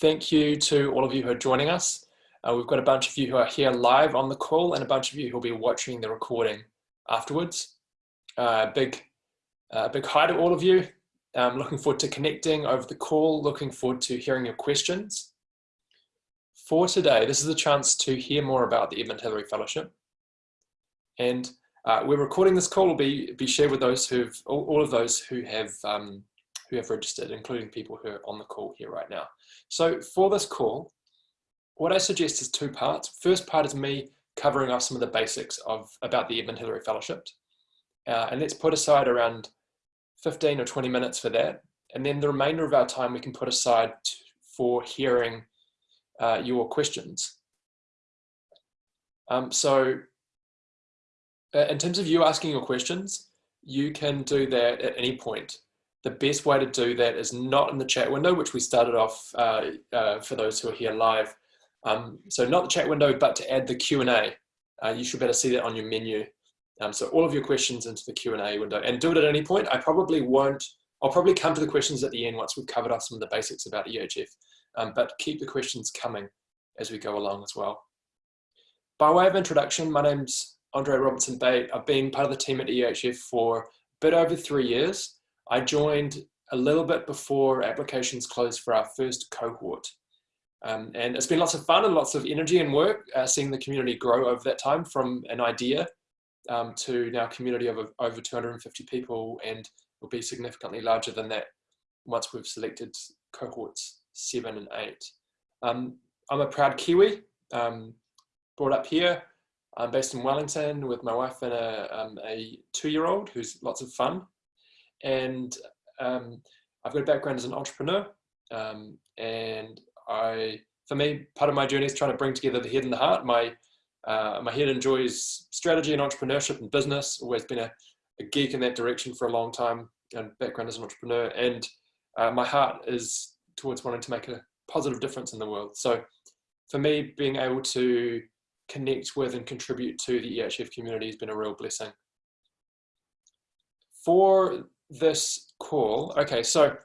thank you to all of you who are joining us. Uh, we've got a bunch of you who are here live on the call and a bunch of you who will be watching the recording afterwards. Uh, big, uh, big hi to all of you. I'm looking forward to connecting over the call, looking forward to hearing your questions. For today, this is a chance to hear more about the Edmund Hillary Fellowship. And uh, we're recording this call will be, be shared with those who've, all, all of those who have, um, who have registered, including people who are on the call here right now. So for this call, what I suggest is two parts. First part is me covering off some of the basics of about the Edmund Hillary Fellowship. Uh, and let's put aside around 15 or 20 minutes for that. And then the remainder of our time we can put aside for hearing uh, your questions. Um, so uh, in terms of you asking your questions, you can do that at any point. The best way to do that is not in the chat window, which we started off uh, uh, for those who are here live. Um, so not the chat window, but to add the Q&A. Uh, you should better see that on your menu. Um, so all of your questions into the Q&A window and do it at any point. I probably won't, I'll probably come to the questions at the end once we've covered off some of the basics about EHF, um, but keep the questions coming as we go along as well. By way of introduction, my name's Andre Robertson Bate. I've been part of the team at EHF for a bit over three years. I joined a little bit before applications closed for our first cohort. Um, and it's been lots of fun and lots of energy and work uh, seeing the community grow over that time from an idea um, to now community of over 250 people and will be significantly larger than that once we've selected cohorts seven and eight. Um, I'm a proud Kiwi, um, brought up here. I'm based in Wellington with my wife and a, um, a two-year-old who's lots of fun. And um, I've got a background as an entrepreneur um, and I, for me, part of my journey is trying to bring together the head and the heart. My uh, my head enjoys strategy and entrepreneurship and business. Always been a, a, geek in that direction for a long time, and background as an entrepreneur. And uh, my heart is towards wanting to make a positive difference in the world. So, for me, being able to connect with and contribute to the EHF community has been a real blessing. For this call, okay, so I'm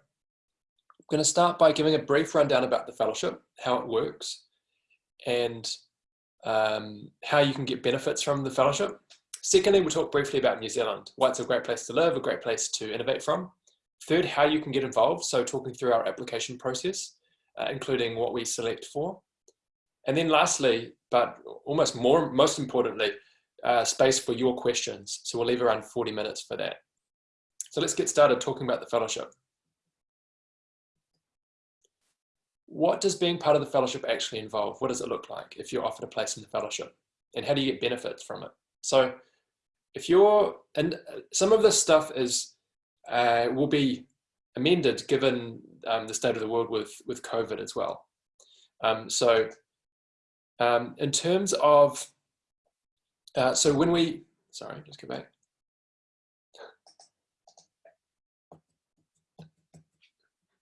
going to start by giving a brief rundown about the fellowship, how it works, and um, how you can get benefits from the fellowship. Secondly, we'll talk briefly about New Zealand, why it's a great place to live, a great place to innovate from. Third, how you can get involved, so talking through our application process, uh, including what we select for. And then lastly, but almost more, most importantly, uh, space for your questions. So we'll leave around 40 minutes for that. So let's get started talking about the fellowship. what does being part of the fellowship actually involve? What does it look like if you're offered a place in the fellowship? And how do you get benefits from it? So if you're, and some of this stuff is, uh, will be amended given um, the state of the world with, with COVID as well. Um, so um, in terms of, uh, so when we, sorry, just go back.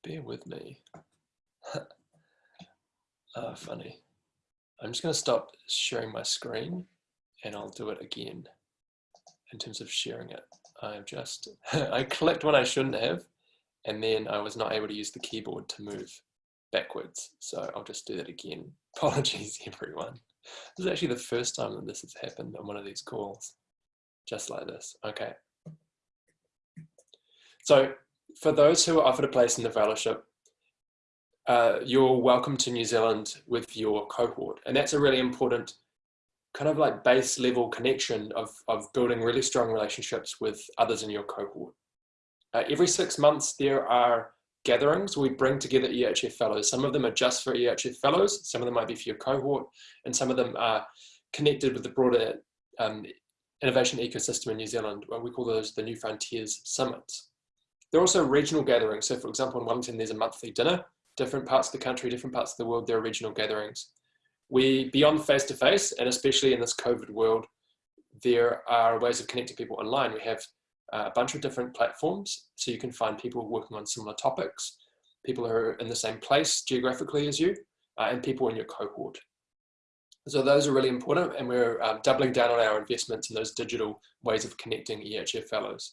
Bear with me. Uh, funny. I'm just going to stop sharing my screen and I'll do it again in terms of sharing it. I've just, I clicked when I shouldn't have, and then I was not able to use the keyboard to move backwards. So I'll just do that again. Apologies, everyone. This is actually the first time that this has happened on one of these calls, just like this. Okay. So for those who are offered a place in the fellowship, uh, you're welcome to New Zealand with your cohort. And that's a really important kind of like base level connection of, of building really strong relationships with others in your cohort. Uh, every six months, there are gatherings we bring together EHF fellows. Some of them are just for EHF fellows, some of them might be for your cohort, and some of them are connected with the broader um, innovation ecosystem in New Zealand. We call those the New Frontiers Summits. There are also regional gatherings. So for example, in Wellington, there's a monthly dinner different parts of the country, different parts of the world, there are regional gatherings. We, beyond face-to-face, -face, and especially in this COVID world, there are ways of connecting people online. We have uh, a bunch of different platforms, so you can find people working on similar topics, people who are in the same place geographically as you, uh, and people in your cohort. So those are really important, and we're um, doubling down on our investments in those digital ways of connecting EHF fellows.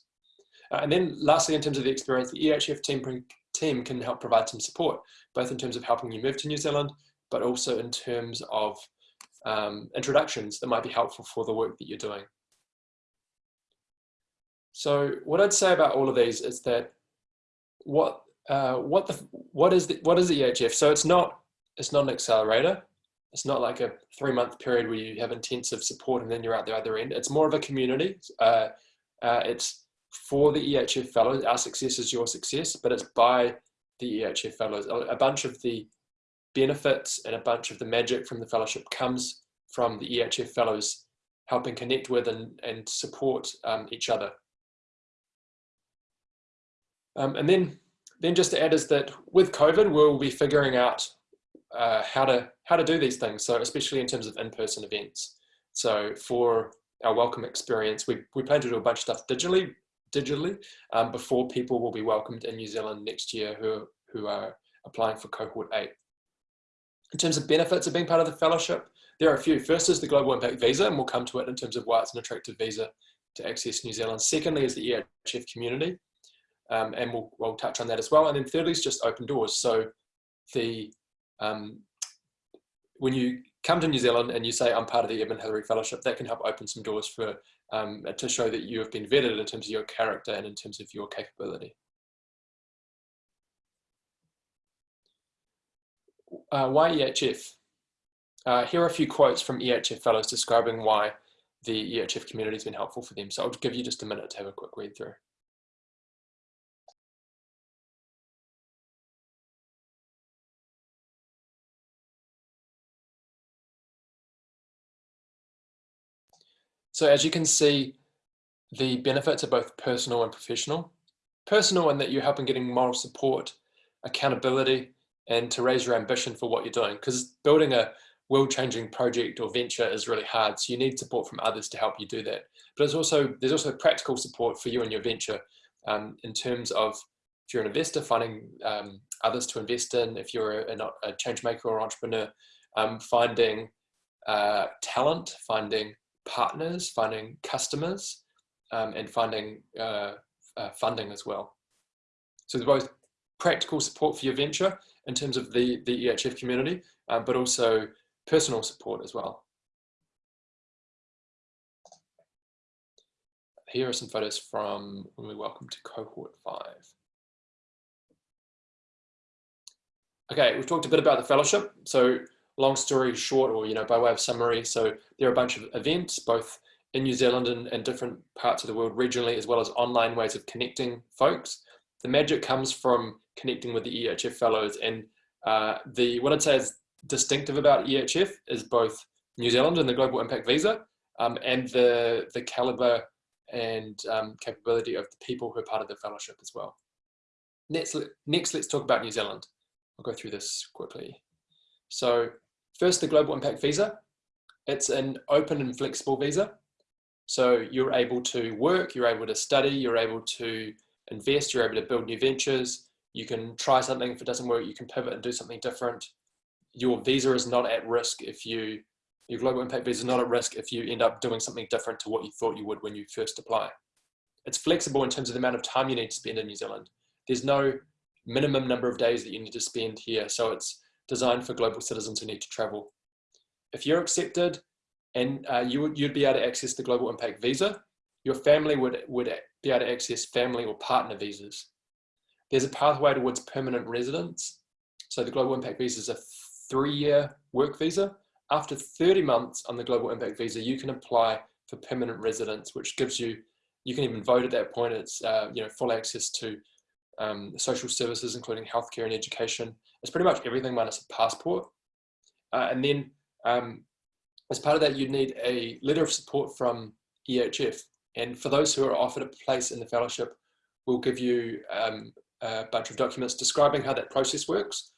Uh, and then lastly, in terms of the experience, the EHF team team can help provide some support, both in terms of helping you move to New Zealand, but also in terms of um, introductions that might be helpful for the work that you're doing. So what I'd say about all of these is that what uh, what the what is the what is the EHF? So it's not it's not an accelerator. It's not like a three month period where you have intensive support and then you're out the other end. It's more of a community. Uh, uh, it's for the EHF fellows. Our success is your success, but it's by the EHF fellows. A bunch of the benefits and a bunch of the magic from the fellowship comes from the EHF fellows helping connect with and, and support um, each other. Um, and then, then just to add is that with COVID, we'll be figuring out uh, how to how to do these things. So especially in terms of in-person events. So for our welcome experience, we, we plan to do a bunch of stuff digitally, digitally um, before people will be welcomed in New Zealand next year who, who are applying for cohort eight. In terms of benefits of being part of the fellowship, there are a few. First is the Global Impact Visa, and we'll come to it in terms of why it's an attractive visa to access New Zealand. Secondly is the EHF community, um, and we'll, we'll touch on that as well. And then thirdly is just open doors. So the um, when you come to New Zealand and you say, I'm part of the Edmund Hillary Fellowship, that can help open some doors for um, to show that you have been vetted in terms of your character and in terms of your capability. Uh, why EHF? Uh, here are a few quotes from EHF fellows describing why the EHF community has been helpful for them. So I'll give you just a minute to have a quick read through. So as you can see, the benefits are both personal and professional. Personal in that you're helping getting moral support, accountability, and to raise your ambition for what you're doing. Because building a world-changing project or venture is really hard. So you need support from others to help you do that. But there's also, there's also practical support for you and your venture um, in terms of if you're an investor, finding um, others to invest in, if you're a, a change maker or entrepreneur, um, finding uh, talent, finding partners, finding customers, um, and finding uh, uh, funding as well. So there's both practical support for your venture in terms of the, the EHF community, um, but also personal support as well. Here are some photos from when we welcome to cohort five. Okay, we've talked a bit about the fellowship. So long story short, or you know, by way of summary, so there are a bunch of events, both in New Zealand and, and different parts of the world regionally, as well as online ways of connecting folks. The magic comes from connecting with the EHF fellows, and uh, the what I'd say is distinctive about EHF is both New Zealand and the Global Impact Visa, um, and the the caliber and um, capability of the people who are part of the fellowship as well. Next, next, let's talk about New Zealand. I'll go through this quickly. So First, the Global Impact Visa. It's an open and flexible visa. So you're able to work, you're able to study, you're able to invest, you're able to build new ventures. You can try something, if it doesn't work, you can pivot and do something different. Your visa is not at risk if you, your Global Impact Visa is not at risk if you end up doing something different to what you thought you would when you first apply. It's flexible in terms of the amount of time you need to spend in New Zealand. There's no minimum number of days that you need to spend here. So it's designed for global citizens who need to travel. If you're accepted and uh, you would, you'd be able to access the Global Impact Visa, your family would, would be able to access family or partner visas. There's a pathway towards permanent residence. So the Global Impact Visa is a three-year work visa. After 30 months on the Global Impact Visa, you can apply for permanent residence, which gives you, you can even vote at that point. It's uh, you know full access to um, social services, including healthcare and education. It's pretty much everything minus a passport. Uh, and then um, as part of that, you'd need a letter of support from EHF. And for those who are offered a place in the fellowship, we'll give you um, a bunch of documents describing how that process works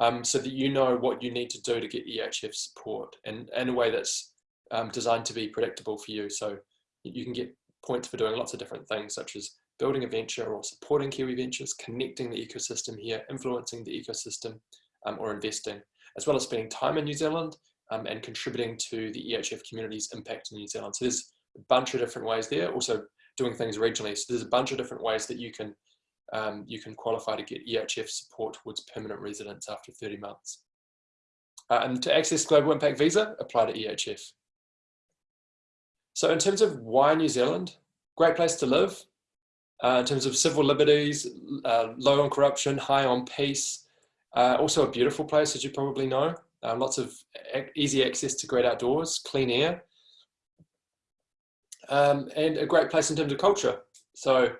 um, so that you know what you need to do to get EHF support and in a way that's um, designed to be predictable for you. So you can get points for doing lots of different things such as building a venture or supporting Kiwi ventures, connecting the ecosystem here, influencing the ecosystem um, or investing, as well as spending time in New Zealand um, and contributing to the EHF community's impact in New Zealand. So there's a bunch of different ways there, also doing things regionally. So there's a bunch of different ways that you can um, you can qualify to get EHF support towards permanent residence after 30 months. Uh, and to access Global Impact Visa, apply to EHF. So in terms of why New Zealand, great place to live. Uh, in terms of civil liberties, uh, low on corruption, high on peace. Uh, also a beautiful place, as you probably know. Uh, lots of easy access to great outdoors, clean air. Um, and a great place in terms of culture. So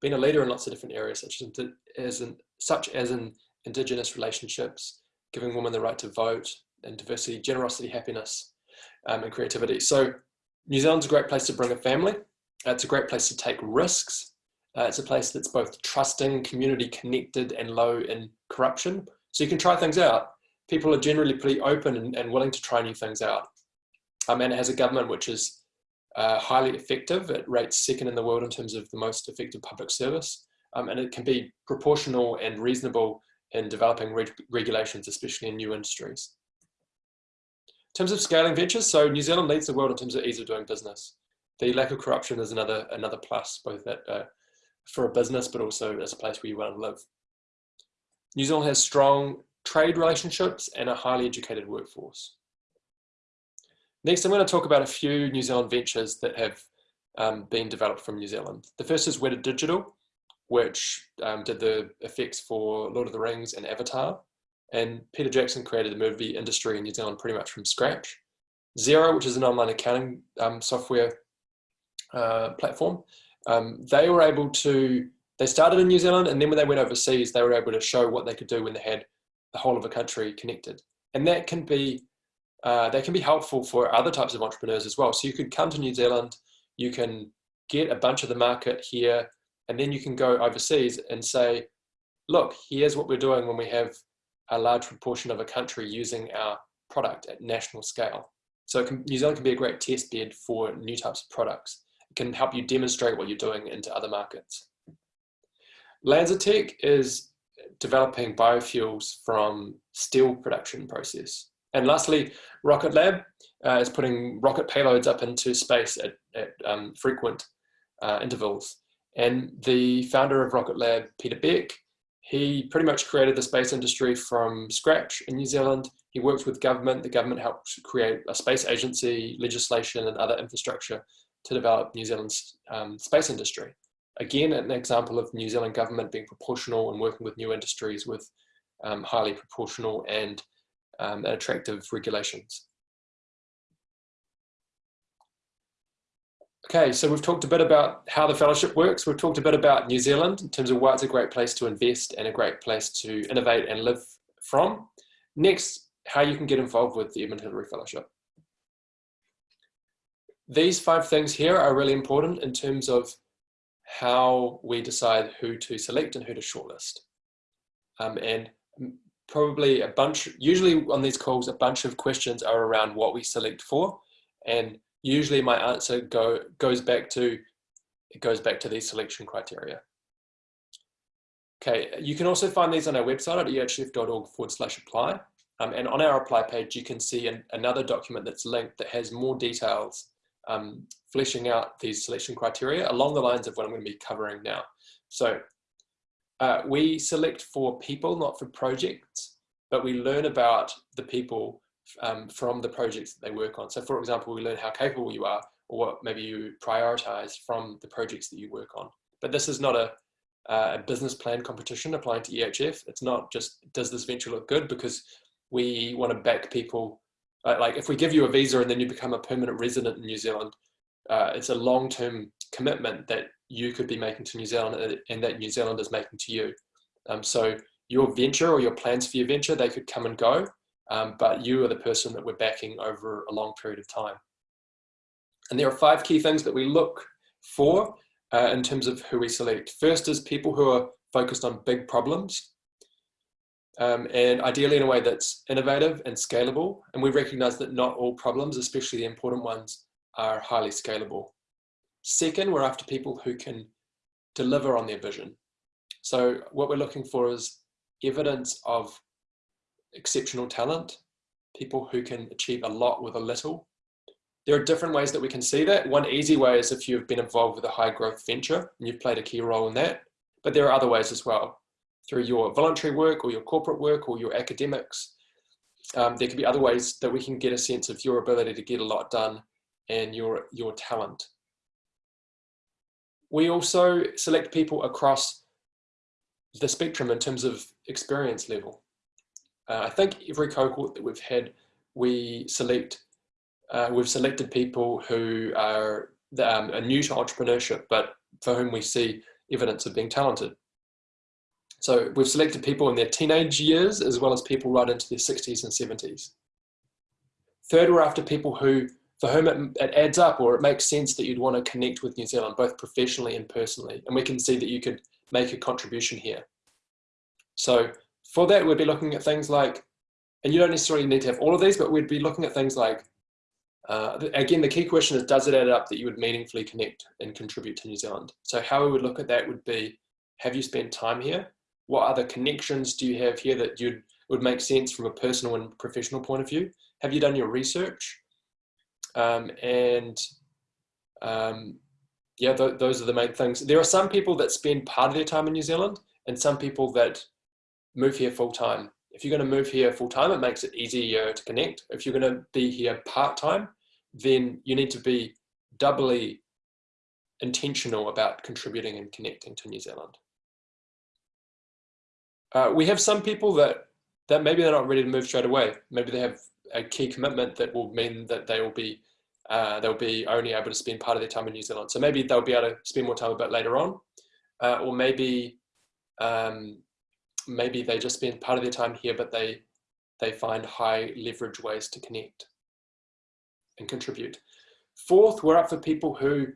being a leader in lots of different areas, such as, as in, such as in indigenous relationships, giving women the right to vote, and diversity, generosity, happiness, um, and creativity. So New Zealand's a great place to bring a family. It's a great place to take risks. Uh, it's a place that's both trusting, community connected, and low in corruption. So you can try things out. People are generally pretty open and, and willing to try new things out. Um, and it has a government which is uh, highly effective. It rates second in the world in terms of the most effective public service. Um, and it can be proportional and reasonable in developing reg regulations, especially in new industries. In terms of scaling ventures, so New Zealand leads the world in terms of ease of doing business. The lack of corruption is another another plus, both that, uh, for a business, but also as a place where you want to live. New Zealand has strong trade relationships and a highly educated workforce. Next, I'm going to talk about a few New Zealand ventures that have um, been developed from New Zealand. The first is Weta Digital, which um, did the effects for Lord of the Rings and Avatar. And Peter Jackson created the movie industry in New Zealand pretty much from scratch. Xero, which is an online accounting um, software uh, platform, um, they were able to, they started in New Zealand and then when they went overseas, they were able to show what they could do when they had the whole of a country connected. And that can be uh, that can be helpful for other types of entrepreneurs as well. So you could come to New Zealand, you can get a bunch of the market here, and then you can go overseas and say, look, here's what we're doing when we have a large proportion of a country using our product at national scale. So can, New Zealand can be a great test bed for new types of products. Can help you demonstrate what you're doing into other markets. LanzaTech is developing biofuels from steel production process. And lastly, Rocket Lab uh, is putting rocket payloads up into space at, at um, frequent uh, intervals. And the founder of Rocket Lab, Peter Beck, he pretty much created the space industry from scratch in New Zealand. He worked with government. The government helped create a space agency, legislation, and other infrastructure to develop New Zealand's um, space industry. Again, an example of New Zealand government being proportional and working with new industries with um, highly proportional and um, attractive regulations. Okay, so we've talked a bit about how the fellowship works. We've talked a bit about New Zealand in terms of why it's a great place to invest and a great place to innovate and live from. Next, how you can get involved with the Edmund Hillary Fellowship. These five things here are really important in terms of how we decide who to select and who to shortlist. Um, and probably a bunch, usually on these calls, a bunch of questions are around what we select for. And usually my answer go, goes back to, it goes back to these selection criteria. Okay, you can also find these on our website at ehf.org forward slash apply. Um, and on our apply page, you can see an, another document that's linked that has more details um, fleshing out these selection criteria along the lines of what I'm going to be covering now. So uh, we select for people, not for projects, but we learn about the people um, from the projects that they work on. So for example, we learn how capable you are or what maybe you prioritize from the projects that you work on. But this is not a, a business plan competition applying to EHF. It's not just, does this venture look good? Because we want to back people, uh, like if we give you a visa and then you become a permanent resident in New Zealand, uh, it's a long-term commitment that you could be making to New Zealand and that New Zealand is making to you. Um, so your venture or your plans for your venture, they could come and go, um, but you are the person that we're backing over a long period of time. And there are five key things that we look for uh, in terms of who we select. First is people who are focused on big problems um, and ideally in a way that's innovative and scalable. And we recognize that not all problems, especially the important ones, are highly scalable. Second, we're after people who can deliver on their vision. So what we're looking for is evidence of exceptional talent, people who can achieve a lot with a little. There are different ways that we can see that. One easy way is if you've been involved with a high growth venture and you've played a key role in that. but there are other ways as well. Through your voluntary work or your corporate work or your academics, um, there could be other ways that we can get a sense of your ability to get a lot done and your, your talent. We also select people across the spectrum in terms of experience level. Uh, I think every cohort that we've had, we select, uh, we've selected people who are, um, are new to entrepreneurship, but for whom we see evidence of being talented. So we've selected people in their teenage years as well as people right into their 60s and 70s. Third, we're after people who, for whom it, it, adds up or it makes sense that you'd want to connect with New Zealand, both professionally and personally. And we can see that you could make a contribution here. So for that, we'd be looking at things like, and you don't necessarily need to have all of these, but we'd be looking at things like, uh, again, the key question is, does it add up that you would meaningfully connect and contribute to New Zealand? So how we would look at that would be, have you spent time here? What other connections do you have here that you'd, would make sense from a personal and professional point of view? Have you done your research? Um, and um, yeah, th those are the main things. There are some people that spend part of their time in New Zealand and some people that move here full time. If you're going to move here full time, it makes it easier to connect. If you're going to be here part time, then you need to be doubly intentional about contributing and connecting to New Zealand. Uh, we have some people that, that maybe they're not ready to move straight away. Maybe they have a key commitment that will mean that they will be uh, they'll be only able to spend part of their time in New Zealand. So maybe they'll be able to spend more time a bit later on, uh, or maybe um, maybe they just spend part of their time here, but they, they find high leverage ways to connect and contribute. Fourth, we're up for people who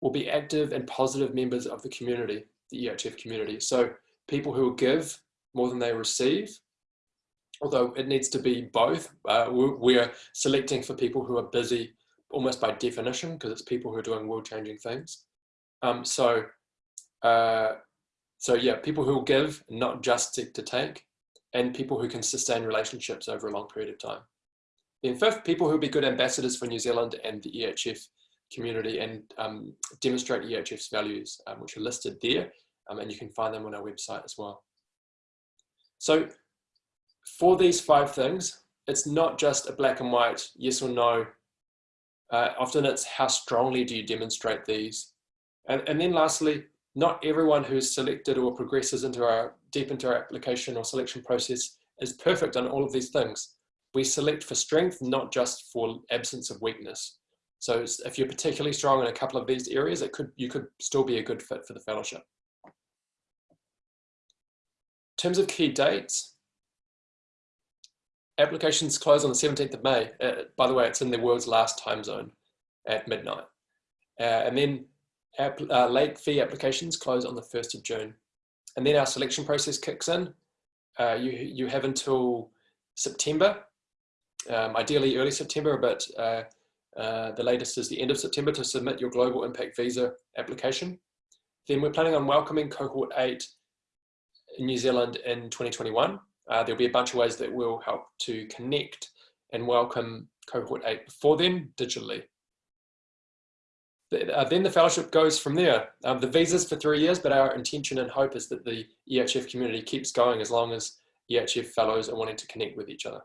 will be active and positive members of the community, the EHF community. So people who give more than they receive, although it needs to be both. Uh, we're selecting for people who are busy almost by definition because it's people who are doing world-changing things. Um, so uh, so yeah, people who will give, not just to, to take, and people who can sustain relationships over a long period of time. Then fifth, people who will be good ambassadors for New Zealand and the EHF community and um, demonstrate EHF's values, um, which are listed there, um, and you can find them on our website as well. So for these five things, it's not just a black and white, yes or no. Uh, often it's how strongly do you demonstrate these? And, and then lastly, not everyone who's selected or progresses into our deep into our application or selection process is perfect on all of these things. We select for strength, not just for absence of weakness. So if you're particularly strong in a couple of these areas, it could you could still be a good fit for the fellowship. Terms of key dates, applications close on the 17th of May. Uh, by the way, it's in the world's last time zone at midnight. Uh, and then uh, late fee applications close on the 1st of June. And then our selection process kicks in. Uh, you, you have until September, um, ideally early September, but uh, uh, the latest is the end of September to submit your Global Impact Visa application. Then we're planning on welcoming Cohort 8 in New Zealand in 2021. Uh, there'll be a bunch of ways that will help to connect and welcome Cohort 8 before then digitally uh, then the fellowship goes from there. Um, the visa's for three years, but our intention and hope is that the EHF community keeps going as long as EHF fellows are wanting to connect with each other.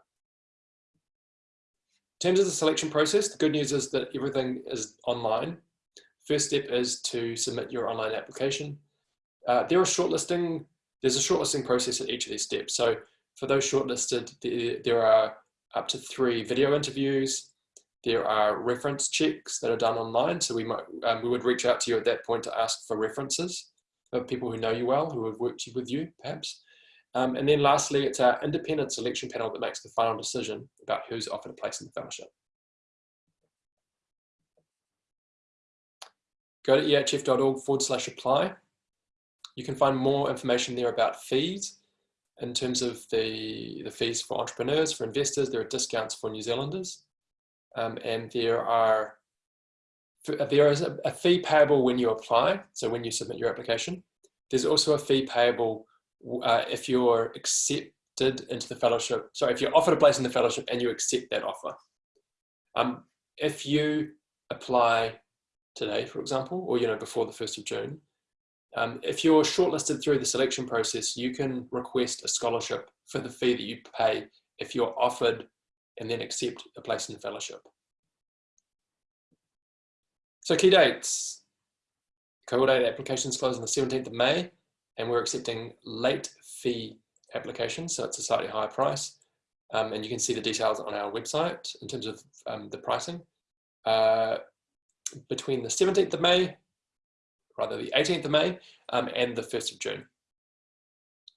In terms of the selection process, the good news is that everything is online. First step is to submit your online application. Uh, there are shortlisting, there's a shortlisting process at each of these steps. So for those shortlisted, there, are up to three video interviews, there are reference checks that are done online. So we might, um, we would reach out to you at that point to ask for references of people who know you well, who have worked with you perhaps. Um, and then lastly, it's our independent selection panel that makes the final decision about who's offered a place in the fellowship. Go to ehf.org forward slash apply. You can find more information there about fees in terms of the, the fees for entrepreneurs, for investors, there are discounts for New Zealanders um, and there are there is a, a, fee payable when you apply, so when you submit your application. There's also a fee payable uh, if you're accepted into the fellowship. Sorry, if you're offered a place in the fellowship and you accept that offer. Um, if you apply today, for example, or you know before the 1st of June, Um, if you're shortlisted through the selection process, you can request a scholarship for the fee that you pay if you're offered and then accept a place in the fellowship. So key dates. Cohort 8 applications close on the 17th of May and we're accepting late fee applications, so it's a slightly higher price. Um, and you can see the details on our website in terms of um, the pricing. Uh, between the 17th of May, rather the 18th of May, um, and the 1st of June.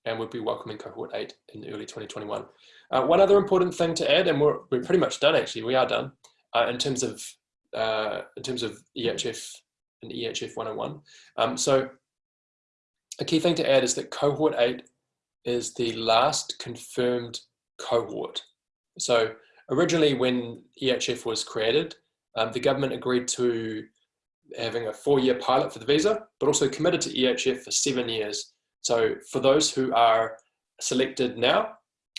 And we'll be welcoming cohort 8 in early 2021. Uh, one other important thing to add, and we're, we're pretty much done actually, we are done, uh, in terms of uh, in terms of EHF and EHF 101. Um, so a key thing to add is that cohort 8 is the last confirmed cohort. So originally when EHF was created, um, the government agreed to having a four-year pilot for the visa, but also committed to EHF for seven years. So for those who are selected now,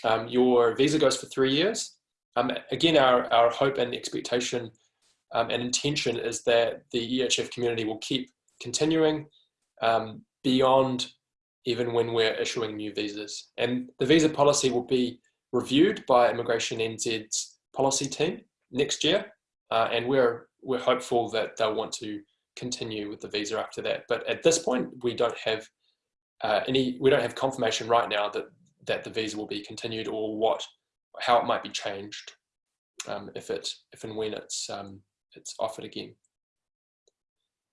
um, your visa goes for three years. Um, again, our, our hope and expectation um, and intention is that the EHF community will keep continuing um, beyond even when we're issuing new visas. And the visa policy will be reviewed by Immigration NZ's policy team next year. Uh, and we're, we're hopeful that they'll want to continue with the visa after that. But at this point, we don't have uh, any, we don't have confirmation right now that, that the visa will be continued or what, how it might be changed um, if it, if and when it's um, it's offered again.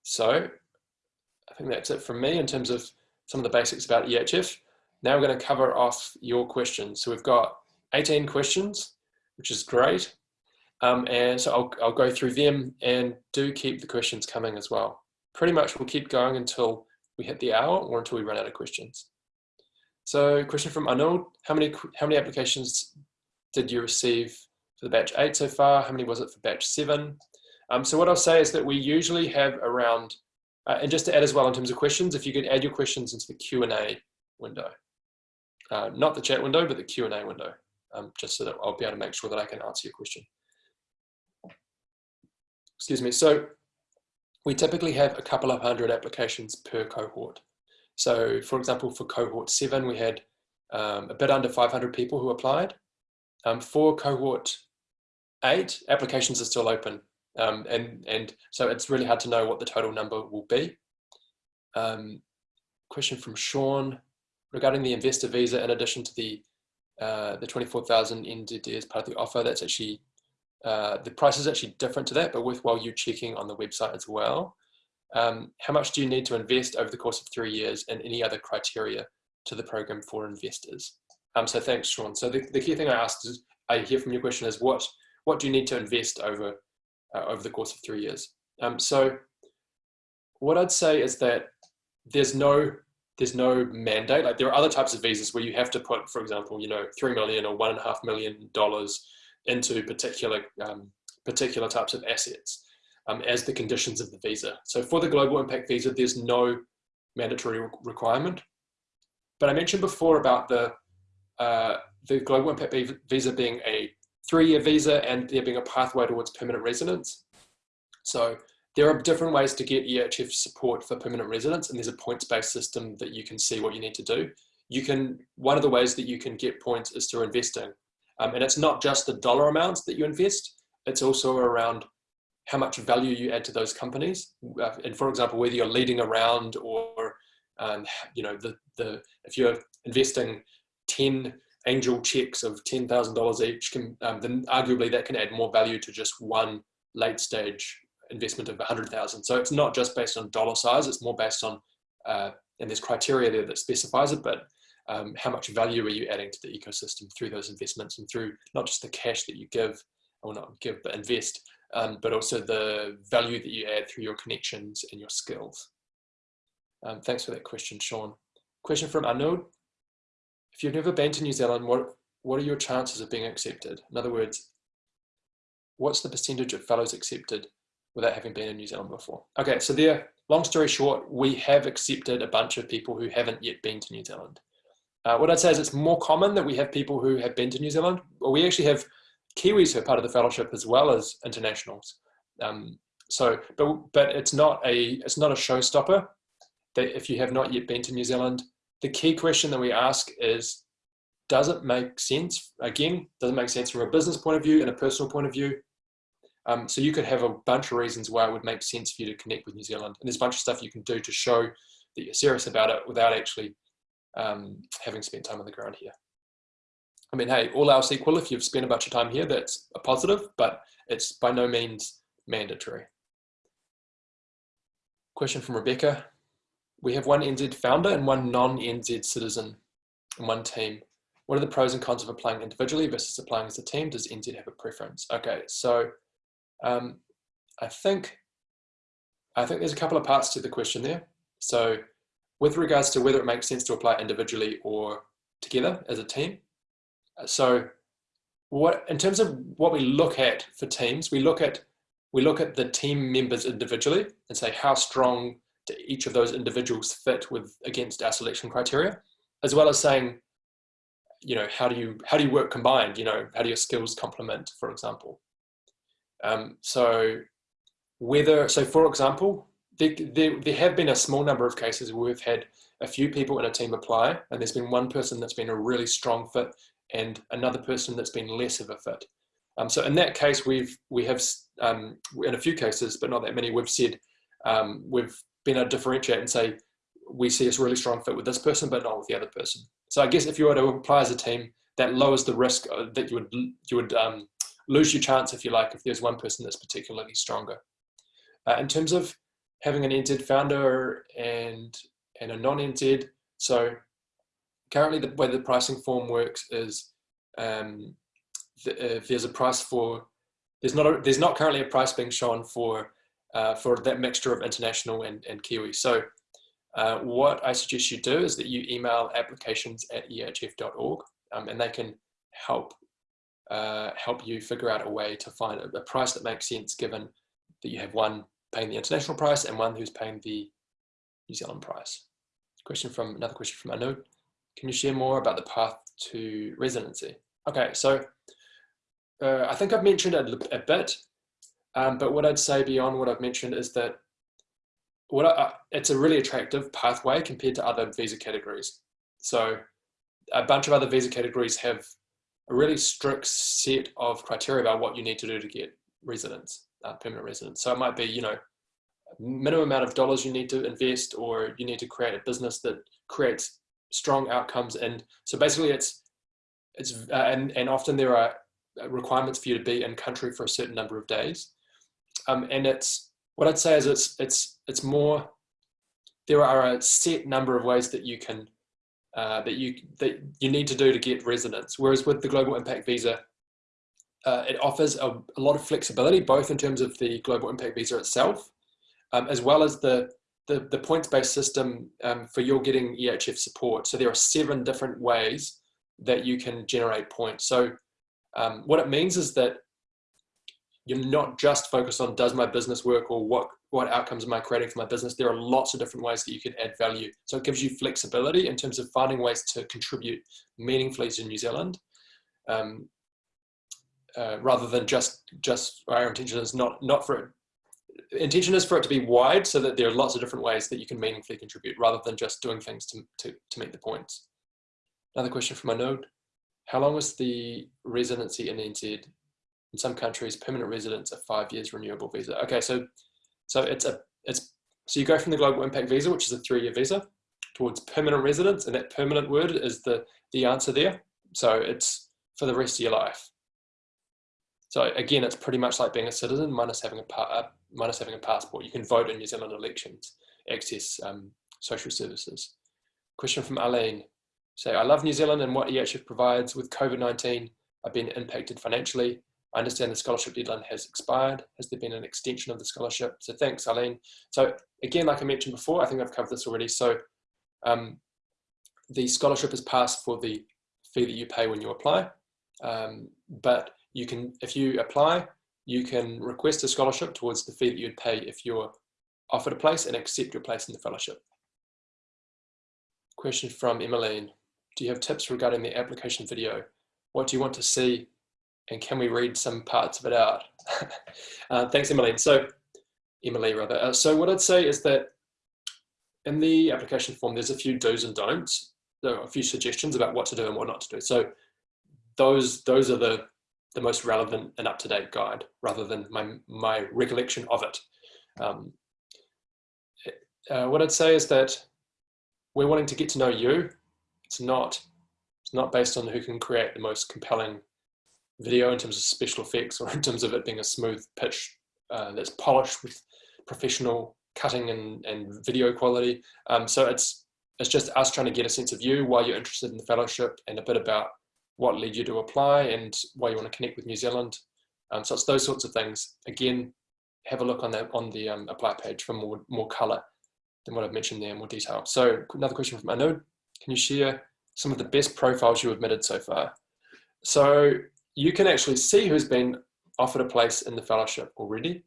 So I think that's it from me in terms of some of the basics about EHF. Now we're going to cover off your questions. So we've got 18 questions, which is great. Um, and so I'll, I'll go through them and do keep the questions coming as well. Pretty much we'll keep going until we hit the hour or until we run out of questions. So question from Arnold, how many, how many applications did you receive for the batch eight so far? How many was it for batch seven? Um, so what I'll say is that we usually have around, uh, and just to add as well in terms of questions, if you could add your questions into the Q&A window. Uh, not the chat window, but the Q&A window, um, just so that I'll be able to make sure that I can answer your question. Excuse me. So we typically have a couple of hundred applications per cohort. So for example, for cohort seven, we had um, a bit under 500 people who applied. Um, for cohort eight, applications are still open. Um, and, and so it's really hard to know what the total number will be. Um, question from Sean regarding the investor visa in addition to the uh, the 24,000 NZD as part of the offer, that's actually, uh, the price is actually different to that, but worthwhile you checking on the website as well. Um, how much do you need to invest over the course of three years and any other criteria to the program for investors? Um, so thanks, Sean. So the, the key thing I asked is, I hear from your question is what, what do you need to invest over uh, over the course of three years. Um, so what I'd say is that there's no there's no mandate. Like there are other types of visas where you have to put, for example, you know, three million or one and a half million dollars into particular um, particular types of assets um, as the conditions of the visa. So for the global impact visa, there's no mandatory requirement. But I mentioned before about the uh, the global impact visa being a three-year visa and there being a pathway towards permanent residence. So there are different ways to get EHF support for permanent residence and there's a points-based system that you can see what you need to do. You can, one of the ways that you can get points is through investing. Um, and it's not just the dollar amounts that you invest, it's also around how much value you add to those companies. Uh, and for example, whether you're leading around or, um, you know, the, the, if you're investing 10 angel checks of $10,000 each, can, um, then arguably that can add more value to just one late stage investment of 100,000. So it's not just based on dollar size, it's more based on, uh, and there's criteria there that specifies it, but um, how much value are you adding to the ecosystem through those investments and through not just the cash that you give, or not give, but invest, um, but also the value that you add through your connections and your skills. Um, thanks for that question, Sean. Question from Arnold. If you've never been to New Zealand, what, what are your chances of being accepted? In other words, what's the percentage of fellows accepted without having been in New Zealand before? Okay, so there, long story short, we have accepted a bunch of people who haven't yet been to New Zealand. Uh, what I'd say is it's more common that we have people who have been to New Zealand. We actually have Kiwis who are part of the fellowship as well as internationals. Um, so, but but it's not a it's not a showstopper. that if you have not yet been to New Zealand, the key question that we ask is, does it make sense? Again, does it make sense from a business point of view and a personal point of view? Um, so you could have a bunch of reasons why it would make sense for you to connect with New Zealand. And there's a bunch of stuff you can do to show that you're serious about it without actually um, having spent time on the ground here. I mean, hey, all else equal, if you've spent a bunch of time here, that's a positive, but it's by no means mandatory. Question from Rebecca. We have one NZ founder and one non-NZ citizen in one team. What are the pros and cons of applying individually versus applying as a team? Does NZ have a preference? Okay, so um, I think I think there's a couple of parts to the question there. So with regards to whether it makes sense to apply individually or together as a team. So what in terms of what we look at for teams, we look at we look at the team members individually and say how strong do each of those individuals fit with against our selection criteria, as well as saying, you know, how do you how do you work combined? You know, how do your skills complement, for example? Um, so whether so for example, there, there, there have been a small number of cases where we've had a few people in a team apply and there's been one person that's been a really strong fit and another person that's been less of a fit. Um, so in that case, we've we have um, in a few cases, but not that many, we've said um, we've been able to differentiate and say we see a really strong fit with this person, but not with the other person. So I guess if you were to apply as a team, that lowers the risk uh, that you would you would um, lose your chance if you like if there's one person that's particularly stronger. Uh, in terms of having an NZ founder and and a non-NZ, so currently the way the pricing form works is um, the, uh, there's a price for there's not a, there's not currently a price being shown for uh, for that mixture of international and, and Kiwi. So uh, what I suggest you do is that you email applications at ehf.org um, and they can help uh, help you figure out a way to find a, a, price that makes sense given that you have one paying the international price and one who's paying the New Zealand price. Question from another question from Anu. Can you share more about the path to residency? Okay, so uh, I think I've mentioned a, a bit, um, but what I'd say beyond what I've mentioned is that what I, it's a really attractive pathway compared to other visa categories. So a bunch of other visa categories have a really strict set of criteria about what you need to do to get residence, uh, permanent residence. So it might be, you know, minimum amount of dollars you need to invest or you need to create a business that creates strong outcomes. And so basically it's, it's uh, and, and often there are requirements for you to be in country for a certain number of days. Um, and it's, what I'd say is it's, it's, it's more, there are a set number of ways that you can, uh, that you, that you need to do to get residence. Whereas with the Global Impact Visa, uh, it offers a, a, lot of flexibility, both in terms of the Global Impact Visa itself, um, as well as the, the, the points-based system um, for your getting EHF support. So there are seven different ways that you can generate points. So um, what it means is that you're not just focused on does my business work or what, what outcomes am I creating for my business. There are lots of different ways that you can add value. So it gives you flexibility in terms of finding ways to contribute meaningfully to New Zealand. Um, uh, rather than just just our intention is not not for it intention is for it to be wide so that there are lots of different ways that you can meaningfully contribute rather than just doing things to, to, to meet the points. Another question from my node. How long is the residency in NZ? In some countries, permanent residence, a five years renewable visa. Okay, so so it's a it's so you go from the global impact visa, which is a three-year visa, towards permanent residence, and that permanent word is the the answer there. So it's for the rest of your life. So again, it's pretty much like being a citizen minus having a uh, minus having a passport. You can vote in New Zealand elections, access um, social services. Question from Arlene. So I love New Zealand and what EHF provides with COVID-19. I've been impacted financially. I understand the scholarship deadline has expired. Has there been an extension of the scholarship? So thanks, Eileen. So again, like I mentioned before, I think I've covered this already. So um, the scholarship is passed for the fee that you pay when you apply. Um, but you can, if you apply, you can request a scholarship towards the fee that you'd pay if you're offered a place and accept your place in the fellowship. Question from Emmeline. Do you have tips regarding the application video? What do you want to see? And can we read some parts of it out? uh, thanks, Emily. So, Emily, rather. Uh, so what I'd say is that in the application form, there's a few do's and don'ts. There are a few suggestions about what to do and what not to do. So those those are the the most relevant and up-to-date guide rather than my my recollection of it. Um, uh, what I'd say is that we're wanting to get to know you. It's not it's not based on who can create the most compelling video in terms of special effects or in terms of it being a smooth pitch uh, that's polished with professional cutting and, and video quality. Um, so it's it's just us trying to get a sense of you, why you're interested in the fellowship, and a bit about what led you to apply and why you want to connect with New Zealand. Um, so it's those sorts of things. Again, have a look on the on the um, apply page for more more color than what I've mentioned there, more detail. So another question from Anu: Can you share some of the best profiles you've admitted so far? So you can actually see who's been offered a place in the fellowship already.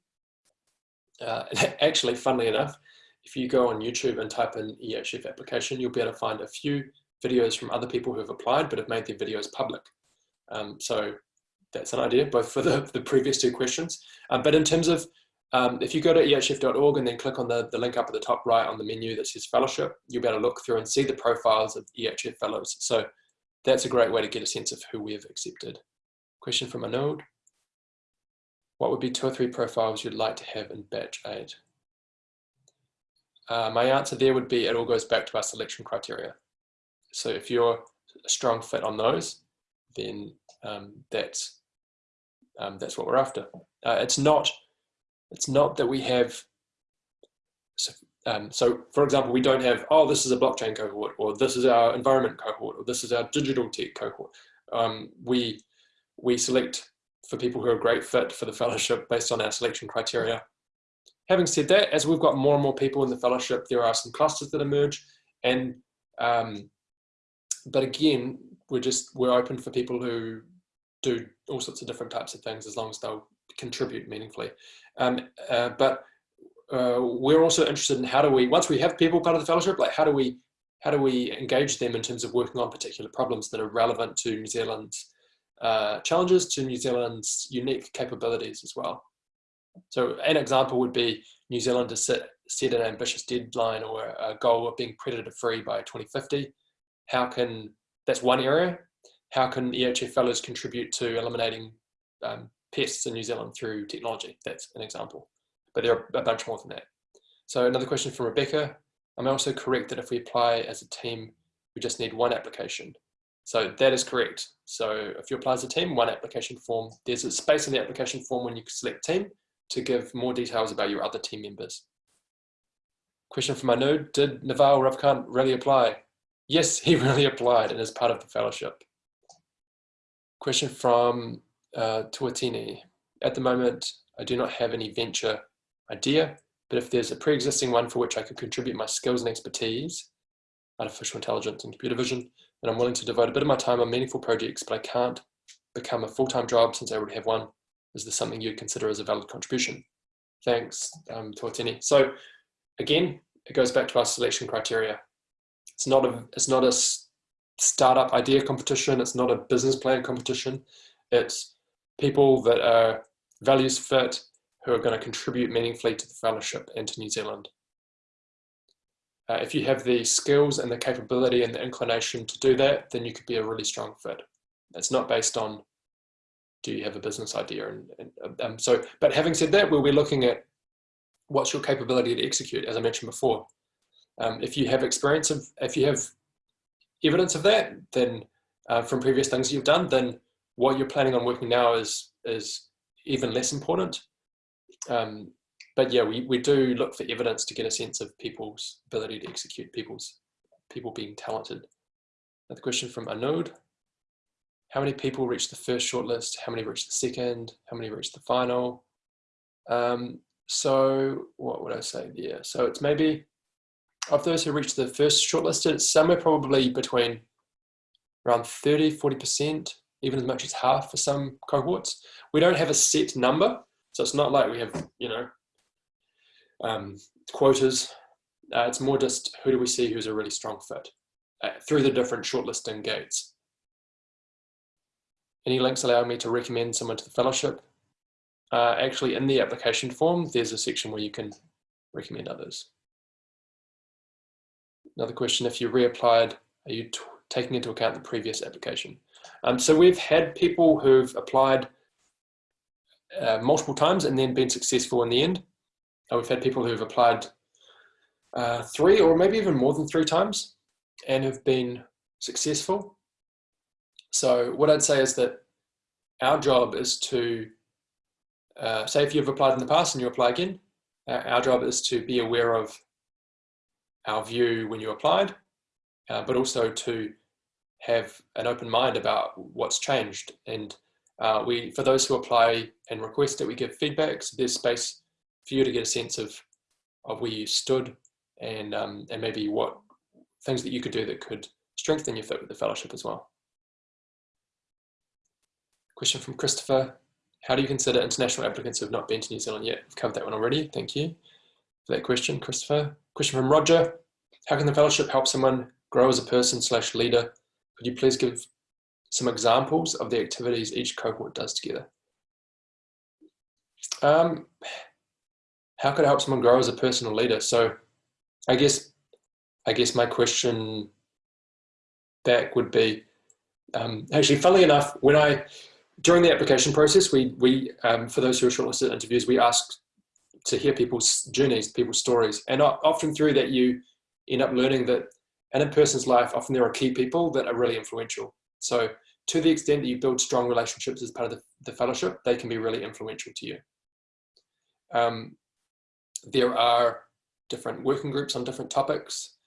Uh, actually, funnily enough, if you go on YouTube and type in EHF application, you'll be able to find a few videos from other people who have applied but have made their videos public. Um, so that's an idea, both for the, the previous two questions. Um, but in terms of, um, if you go to ehf.org and then click on the, the link up at the top right on the menu that says fellowship, you'll be able to look through and see the profiles of EHF fellows. So that's a great way to get a sense of who we've accepted. Question from Anode. What would be two or three profiles you'd like to have in batch eight? Uh, my answer there would be it all goes back to our selection criteria. So if you're a strong fit on those, then um, that's um, that's what we're after. Uh, it's not it's not that we have. So, um, so, for example, we don't have oh this is a blockchain cohort or this is our environment cohort or this is our digital tech cohort. Um, we we select for people who are a great fit for the fellowship based on our selection criteria. Having said that, as we've got more and more people in the fellowship, there are some clusters that emerge, and um, but again, we're just we're open for people who do all sorts of different types of things as long as they'll contribute meaningfully. Um, uh, but uh, we're also interested in how do we once we have people part of the fellowship, like how do we how do we engage them in terms of working on particular problems that are relevant to New Zealand's uh, challenges, to New Zealand's unique capabilities as well. So an example would be New Zealand to set, set an ambitious deadline or a goal of being predator free by 2050 how can, that's one area, how can EHF fellows contribute to eliminating um, pests in New Zealand through technology? That's an example, but there are a bunch more than that. So another question from Rebecca, am I also correct that if we apply as a team, we just need one application? So that is correct. So if you apply as a team, one application form, there's a space in the application form when you select team to give more details about your other team members. Question from Anu, did Naval Ravikant really apply? Yes, he really applied and is part of the fellowship. Question from uh, Tuatini. At the moment, I do not have any venture idea, but if there's a pre-existing one for which I could contribute my skills and expertise, artificial intelligence and computer vision, then I'm willing to devote a bit of my time on meaningful projects, but I can't become a full-time job since I already have one. Is this something you'd consider as a valid contribution? Thanks, um, Tuatini. So again, it goes back to our selection criteria. It's not a it's not a startup idea competition. It's not a business plan competition. It's people that are values fit who are going to contribute meaningfully to the fellowship and to New Zealand. Uh, if you have the skills and the capability and the inclination to do that, then you could be a really strong fit. It's not based on do you have a business idea and, and um, so but having said that we'll be looking at what's your capability to execute as i mentioned before um, if you have experience of, if you have evidence of that, then uh, from previous things you've done, then what you're planning on working now is is even less important. Um, but yeah, we, we do look for evidence to get a sense of people's ability to execute, people's people being talented. Another question from Anode. How many people reached the first shortlist? How many reached the second? How many reached the final? Um, so what would I say there? So it's maybe of those who reached the first shortlisted, somewhere probably between around 30, 40%, even as much as half for some cohorts. We don't have a set number, so it's not like we have, you know, um, quotas. Uh, it's more just who do we see who's a really strong fit uh, through the different shortlisting gates. Any links allow me to recommend someone to the fellowship? Uh, actually, in the application form, there's a section where you can recommend others. Another question, if you reapplied, are you taking into account the previous application? Um, so we've had people who've applied uh, multiple times and then been successful in the end. Uh, we've had people who've applied uh, three or maybe even more than three times and have been successful. So what I'd say is that our job is to, uh, say if you've applied in the past and you apply again, uh, our job is to be aware of our view when you applied, uh, but also to have an open mind about what's changed. And uh, we, for those who apply and request it, we give feedback. So there's space for you to get a sense of, of where you stood and, um, and maybe what things that you could do that could strengthen your fit with the fellowship as well. Question from Christopher. How do you consider international applicants who have not been to New Zealand yet? We've covered that one already. Thank you for that question, Christopher. Question from Roger. How can the fellowship help someone grow as a person slash leader? Could you please give some examples of the activities each cohort does together? Um, how could it help someone grow as a personal leader? So I guess, I guess my question back would be, um, actually, funnily enough, when I, during the application process, we, we um, for those who are shortlisted interviews, we ask to hear people's journeys, people's stories. And often through that, you end up learning that in a person's life, often there are key people that are really influential. So to the extent that you build strong relationships as part of the, the fellowship, they can be really influential to you. Um, there are different working groups on different topics.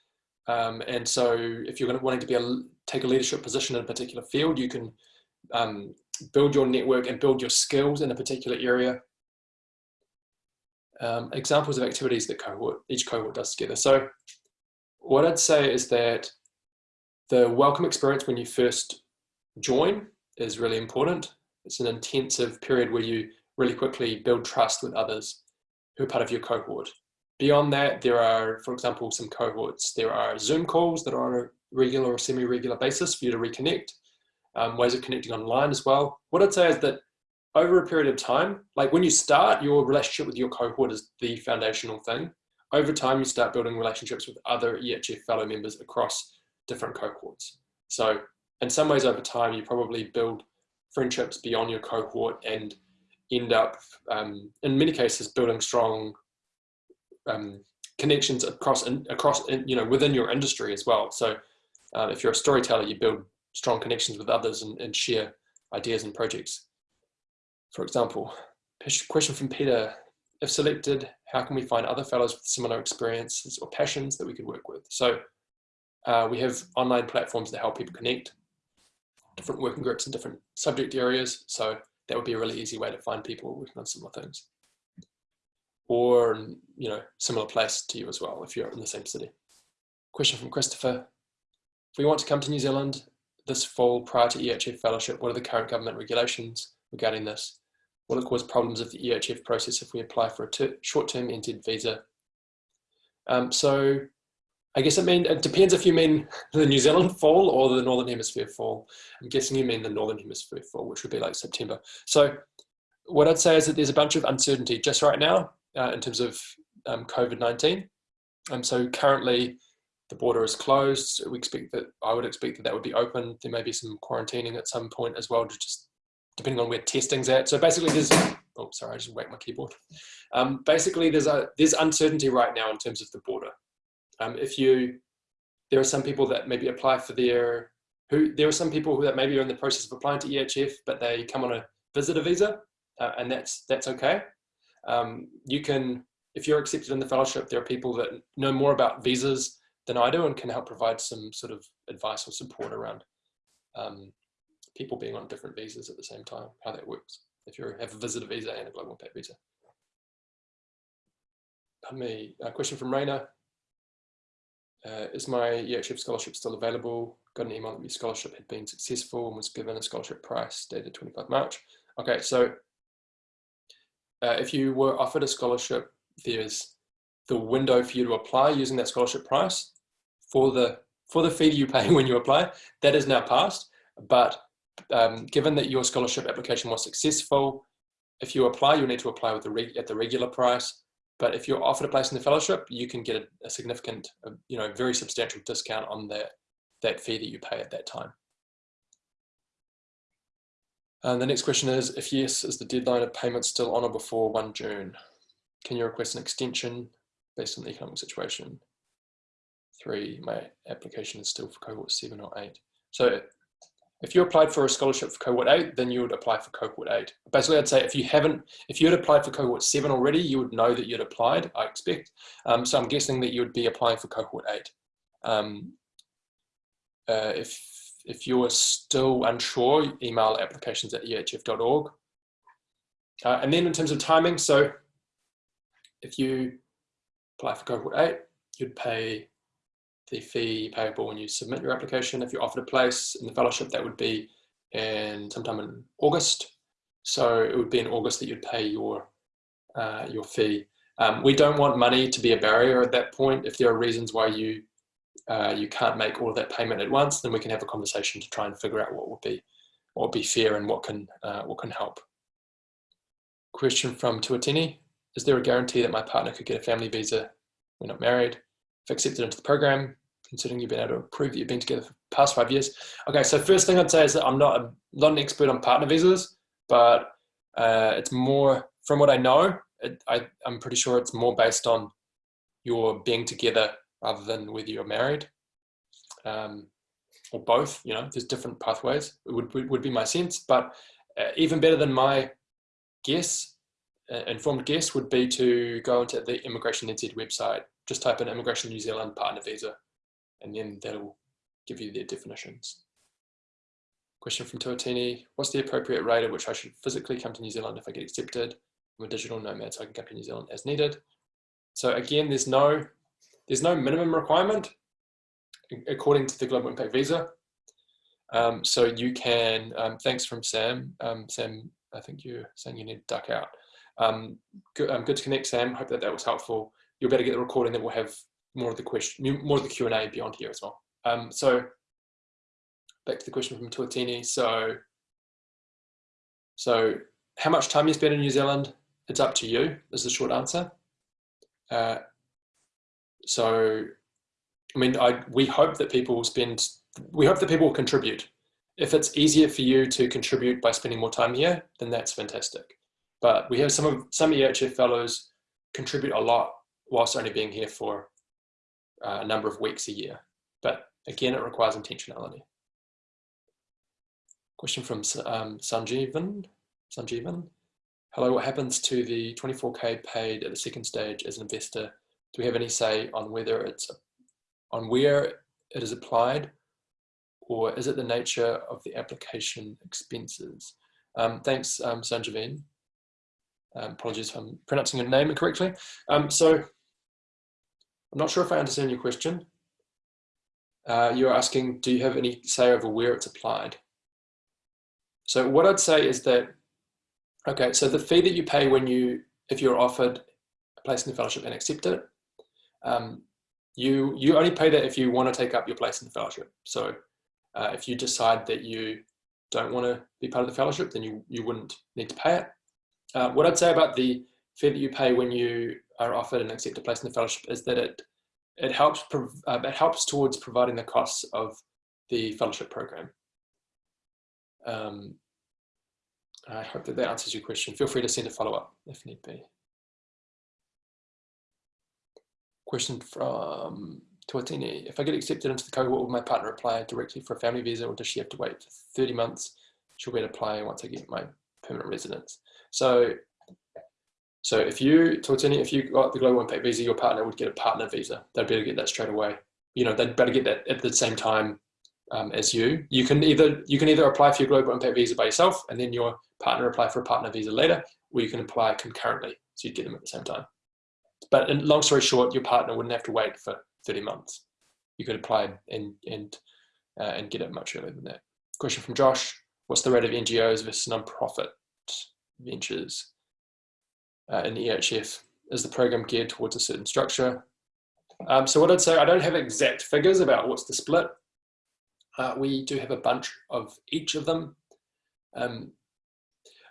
Um, and so if you're wanting to be a, take a leadership position in a particular field, you can um, build your network and build your skills in a particular area. Um, examples of activities that cohort, each cohort does together. So what I'd say is that the welcome experience when you first join is really important. It's an intensive period where you really quickly build trust with others who are part of your cohort. Beyond that, there are, for example, some cohorts. There are Zoom calls that are on a regular or semi-regular basis for you to reconnect, um, ways of connecting online as well. What I'd say is that over a period of time, like when you start, your relationship with your cohort is the foundational thing. Over time, you start building relationships with other EHF fellow members across different cohorts. So in some ways over time, you probably build friendships beyond your cohort and end up, um, in many cases, building strong um, connections across, in, across in, you know, within your industry as well. So uh, if you're a storyteller, you build strong connections with others and, and share ideas and projects. For example, question from Peter, if selected, how can we find other fellows with similar experiences or passions that we could work with? So uh, we have online platforms that help people connect different working groups in different subject areas. So that would be a really easy way to find people working on similar things. Or, you know, similar place to you as well, if you're in the same city. Question from Christopher. If we want to come to New Zealand this fall prior to EHF fellowship, what are the current government regulations regarding this? Will it cause problems of the EHF process if we apply for a short-term entered visa? Um, so I guess it mean it depends if you mean the New Zealand fall or the Northern Hemisphere fall. I'm guessing you mean the Northern Hemisphere fall, which would be like September. So what I'd say is that there's a bunch of uncertainty just right now uh, in terms of um, COVID-19. Um, so currently the border is closed. We expect that, I would expect that that would be open. There may be some quarantining at some point as well, to just depending on where testing's at. So basically there's, oh, sorry, I just whacked my keyboard. Um, basically there's a, there's uncertainty right now in terms of the border. Um, if you, there are some people that maybe apply for their, who there are some people who that maybe are in the process of applying to EHF, but they come on a visitor visa, uh, and that's that's okay. Um, you can, if you're accepted in the fellowship, there are people that know more about visas than I do and can help provide some sort of advice or support around um, people being on different visas at the same time, how that works. If you have a visitor visa and a global impact visa. Me, a question from Raina. Uh, is my EHF scholarship still available? Got an email that my scholarship had been successful and was given a scholarship price dated 25 March. Okay, so uh, if you were offered a scholarship, there's the window for you to apply using that scholarship price for the for the fee you pay when you apply. That is now passed, but um, given that your scholarship application was successful, if you apply, you need to apply with the at the regular price. But if you're offered a place in the fellowship, you can get a, a significant, a, you know, very substantial discount on that, that fee that you pay at that time. And the next question is, if yes, is the deadline of payment still on or before 1 June? Can you request an extension based on the economic situation? Three, my application is still for cohort seven or eight. So if you applied for a scholarship for cohort eight, then you would apply for cohort eight. Basically, I'd say if you haven't, if you had applied for cohort seven already, you would know that you'd applied, I expect. Um, so I'm guessing that you would be applying for cohort eight. Um, uh, if, if you're still unsure, email applications at ehf.org. Uh, and then in terms of timing, so if you apply for cohort eight, you'd pay the fee payable when you submit your application. If you're offered a place in the fellowship, that would be in sometime in August. So it would be in August that you'd pay your uh, your fee. Um, we don't want money to be a barrier at that point. If there are reasons why you uh, you can't make all of that payment at once, then we can have a conversation to try and figure out what would be what would be fair and what can uh, what can help. Question from Tuatini: Is there a guarantee that my partner could get a family visa? We're not married accepted into the program, considering you've been able to prove that you've been together for the past five years. Okay, so first thing I'd say is that I'm not, not an expert on partner visas, but uh, it's more, from what I know, it, I, I'm pretty sure it's more based on your being together rather than whether you're married. Um, or both, you know, there's different pathways, it would, would be my sense, but uh, even better than my guess, uh, informed guess would be to go into the Immigration NZ website just type in Immigration New Zealand partner visa, and then that'll give you their definitions. Question from Tuatini, what's the appropriate rate at which I should physically come to New Zealand if I get accepted? I'm a digital nomad, so I can come to New Zealand as needed. So again, there's no, there's no minimum requirement according to the Global Impact Visa. Um, so you can, um, thanks from Sam. Um, Sam, I think you're saying you need to duck out. Um, good, um, good to connect, Sam. Hope that that was helpful you'll better get the recording that will have more of the question, more of the Q&A beyond here as well. Um, so back to the question from Tuatini. So, so how much time you spend in New Zealand? It's up to you is the short answer. Uh, so, I mean, I, we hope that people will spend, we hope that people will contribute. If it's easier for you to contribute by spending more time here, then that's fantastic. But we have some of some EHF fellows contribute a lot whilst only being here for uh, a number of weeks a year. But again, it requires intentionality. Question from um, Sanjeevan. Sanjeevan. Hello, what happens to the 24K paid at the second stage as an investor? Do we have any say on whether it's on where it is applied or is it the nature of the application expenses? Um, thanks, um, Sanjeevan. Um, apologies if I'm pronouncing your name incorrectly. Um, so I'm not sure if I understand your question. Uh, you're asking, do you have any say over where it's applied? So what I'd say is that, okay, so the fee that you pay when you, if you're offered a place in the fellowship and accept it, um, you, you only pay that if you want to take up your place in the fellowship. So uh, if you decide that you don't want to be part of the fellowship, then you, you wouldn't need to pay it. Uh, what I'd say about the fee that you pay when you are offered and accept a place in the fellowship is that it it helps uh, it helps towards providing the costs of the fellowship program. Um, I hope that that answers your question. Feel free to send a follow up if need be. Question from Tuatini. If I get accepted into the cohort, will my partner apply directly for a family visa or does she have to wait for 30 months? She'll be able to apply once I get my permanent residence. So so if you, Tuatini, if you got the Global Impact Visa, your partner would get a partner visa. They'd better get that straight away. You know, they'd better get that at the same time um, as you. You can either you can either apply for your Global Impact Visa by yourself, and then your partner apply for a partner visa later, or you can apply concurrently, so you'd get them at the same time. But in, long story short, your partner wouldn't have to wait for 30 months. You could apply and and uh, and get it much earlier than that. Question from Josh: What's the rate of NGOs versus non-profit ventures? Uh, in EHF? Is the program geared towards a certain structure? Um, so what I'd say, I don't have exact figures about what's the split. Uh, we do have a bunch of each of them. Um,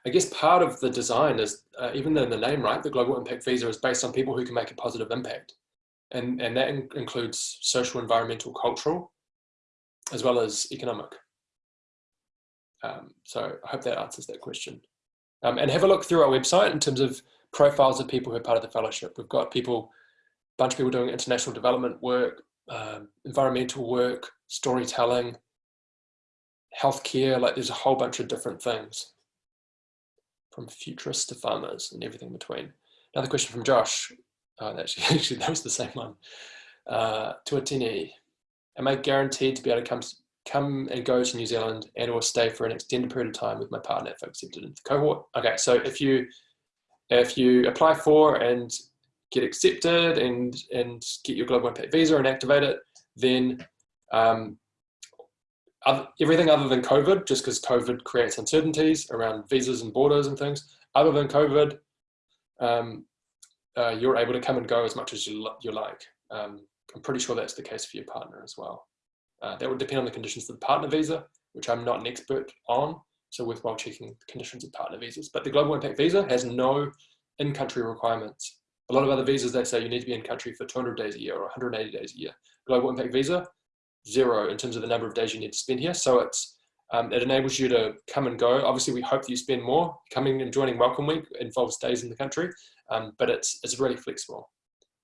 I guess part of the design is, uh, even in the name, right, the Global Impact Visa is based on people who can make a positive impact. And, and that in includes social, environmental, cultural, as well as economic. Um, so I hope that answers that question. Um, and have a look through our website in terms of profiles of people who are part of the fellowship. We've got people, a bunch of people doing international development work, um, environmental work, storytelling, healthcare, like there's a whole bunch of different things from futurists to farmers and everything between. Another question from Josh. Oh, actually, actually that was the same one. Uh, Tuatini, am I guaranteed to be able to come come and go to New Zealand and or stay for an extended period of time with my partner if I accepted into the cohort? Okay, so if you if you apply for and get accepted and and get your global impact visa and activate it, then um, other, everything other than COVID, just because COVID creates uncertainties around visas and borders and things, other than COVID, um, uh, you're able to come and go as much as you, you like. Um, I'm pretty sure that's the case for your partner as well. Uh, that would depend on the conditions of the partner visa, which I'm not an expert on, so worthwhile checking the conditions of partner visas. But the Global Impact Visa has no in-country requirements. A lot of other visas, they say you need to be in country for 200 days a year or 180 days a year. Global Impact Visa, zero in terms of the number of days you need to spend here. So it's um, it enables you to come and go. Obviously, we hope that you spend more. Coming and joining Welcome Week involves days in the country, um, but it's it's really flexible.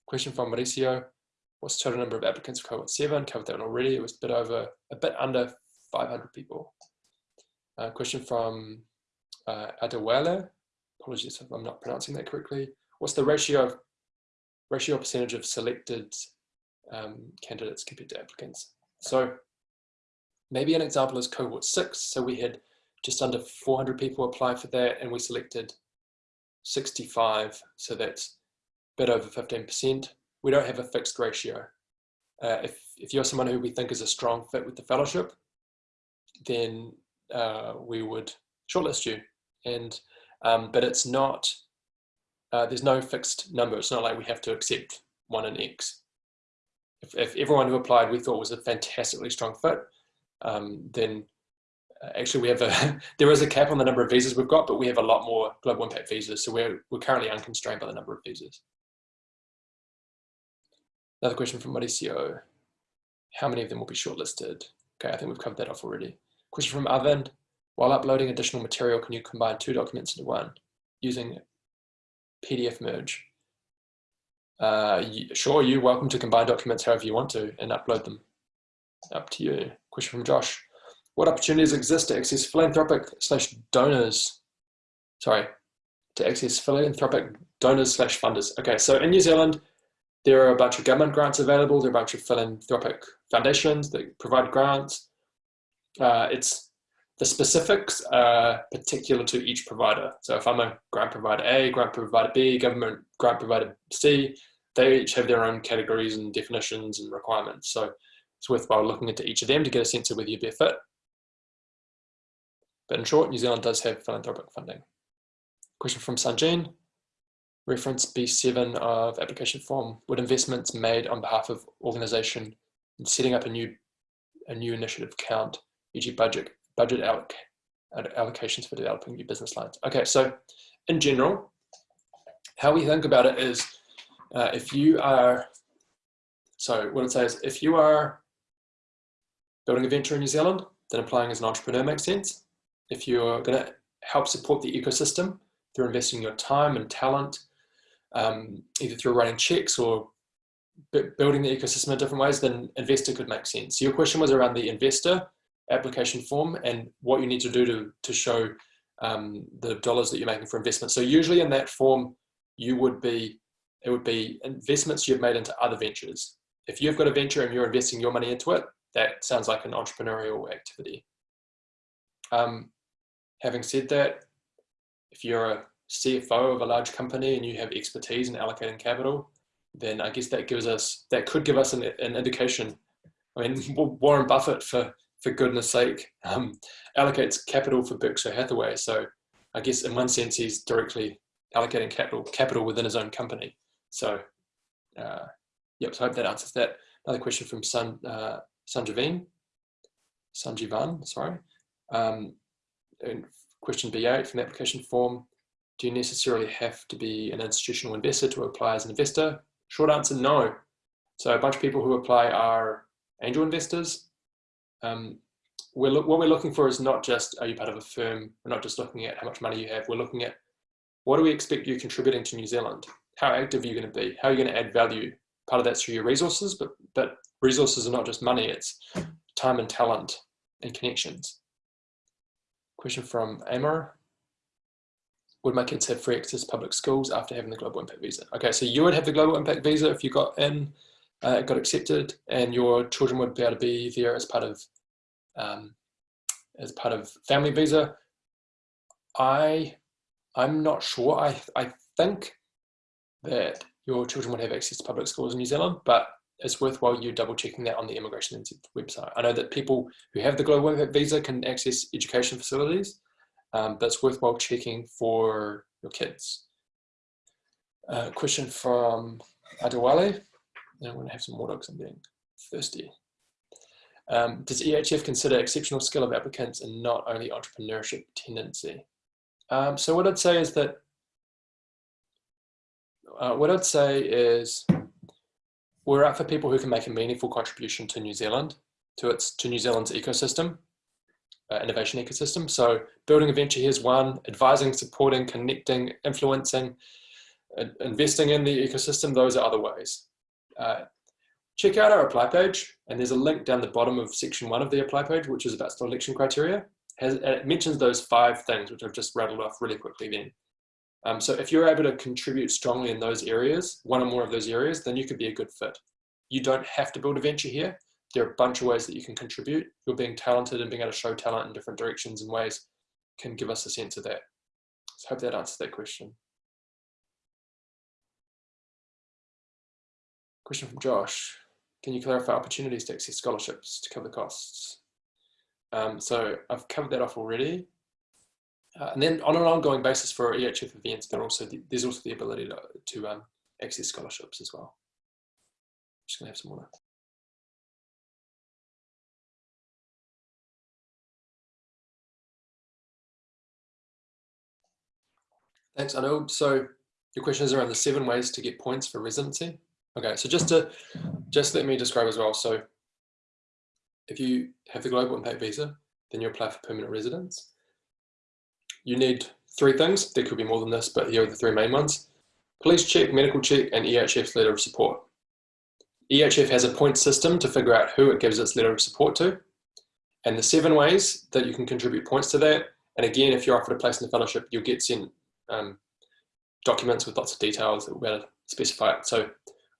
Question from Mauricio. What's the total number of applicants for cohort seven? Covered that one already. It was a bit over, a bit under 500 people. Uh, question from uh, Adewale. Apologies if I'm not pronouncing that correctly. What's the ratio of ratio percentage of selected um, candidates compared to applicants? So maybe an example is cohort six. So we had just under 400 people apply for that and we selected 65. So that's a bit over 15% we don't have a fixed ratio. Uh, if, if you're someone who we think is a strong fit with the fellowship, then uh, we would shortlist you. And um, but it's not. Uh, there's no fixed number. It's not like we have to accept one in X. If, if everyone who applied we thought was a fantastically strong fit, um, then uh, actually we have a there is a cap on the number of visas we've got, but we have a lot more global impact visas. So we're we're currently unconstrained by the number of visas. Another question from Mauricio. How many of them will be shortlisted? Okay, I think we've covered that off already. Question from Arvind. While uploading additional material, can you combine two documents into one using PDF merge? Uh, sure, you're welcome to combine documents however you want to and upload them. Up to you. Question from Josh. What opportunities exist to access philanthropic slash donors? Sorry, to access philanthropic donors slash funders. Okay, so in New Zealand, there are a bunch of government grants available. There are a bunch of philanthropic foundations that provide grants. Uh, it's the specifics are particular to each provider. So if I'm a grant provider A, grant provider B, government grant provider C, they each have their own categories and definitions and requirements. So it's worthwhile looking into each of them to get a sense of whether you'd be a fit. But in short, New Zealand does have philanthropic funding. Question from Sanjeen reference B7 of application form, would investments made on behalf of organization in setting up a new a new initiative count, e.g. budget, budget alloc allocations for developing new business lines. Okay, so in general, how we think about it is uh, if you are, so what it says, if you are building a venture in New Zealand, then applying as an entrepreneur makes sense. If you're going to help support the ecosystem through investing your time and talent um, either through writing checks or building the ecosystem in different ways, then investor could make sense. So your question was around the investor application form and what you need to do to, to show um, the dollars that you're making for investment. So usually in that form, you would be, it would be investments you've made into other ventures. If you've got a venture and you're investing your money into it, that sounds like an entrepreneurial activity. Um, having said that, if you're a CFO of a large company and you have expertise in allocating capital, then I guess that gives us, that could give us an, an indication. I mean, Warren Buffett, for, for goodness sake, um, allocates capital for Berkshire Hathaway. So I guess in one sense, he's directly allocating capital, capital within his own company. So, uh, yep, so I hope that answers that. Another question from San, uh, Sanjivan, sorry. Um, question B8 from the application form. Do you necessarily have to be an institutional investor to apply as an investor? Short answer, no. So a bunch of people who apply are angel investors. Um, we're what we're looking for is not just are you part of a firm, we're not just looking at how much money you have, we're looking at what do we expect you contributing to New Zealand? How active are you going to be? How are you going to add value? Part of that's through your resources, but, but resources are not just money, it's time and talent and connections. Question from Amor. Would my kids have free access to public schools after having the Global Impact Visa? Okay, so you would have the Global Impact Visa if you got in, uh, got accepted, and your children would be able to be there as part of um, as part of family visa. I I'm not sure. I I think that your children would have access to public schools in New Zealand, but it's worthwhile you double checking that on the Immigration website. I know that people who have the Global Visa can access education facilities, um, but it's worthwhile checking for your kids. Uh, question from Adewale. I'm going to have some water because I'm getting thirsty. Um, does EHF consider exceptional skill of applicants and not only entrepreneurship tendency? Um, so what I'd say is that, uh, what I'd say is we're out for people who can make a meaningful contribution to New Zealand, to its to New Zealand's ecosystem, uh, innovation ecosystem. So building a venture here is one, advising, supporting, connecting, influencing, uh, investing in the ecosystem, those are other ways. Uh, check out our apply page, and there's a link down the bottom of section one of the apply page, which is about selection criteria. Has, it mentions those five things, which I've just rattled off really quickly then. Um, so if you're able to contribute strongly in those areas, one or more of those areas, then you could be a good fit. You don't have to build a venture here. There are a bunch of ways that you can contribute. You're being talented and being able to show talent in different directions and ways can give us a sense of that. So I hope that answers that question. Question from Josh. Can you clarify opportunities to access scholarships to cover the costs? Um, so I've covered that off already. Uh, and then on an ongoing basis for EHF events, there also the, there's also the ability to, to um, access scholarships as well. Just gonna have some water. Thanks, Anu. So your question is around the seven ways to get points for residency. Okay, so just to just let me describe as well. So if you have the global impact visa, then you apply for permanent residence you need three things. There could be more than this, but here are the three main ones. Police check, medical check, and EHF's letter of support. EHF has a point system to figure out who it gives its letter of support to. And the seven ways that you can contribute points to that. And again, if you're offered a place in the fellowship, you'll get sent um, documents with lots of details that will specify it. So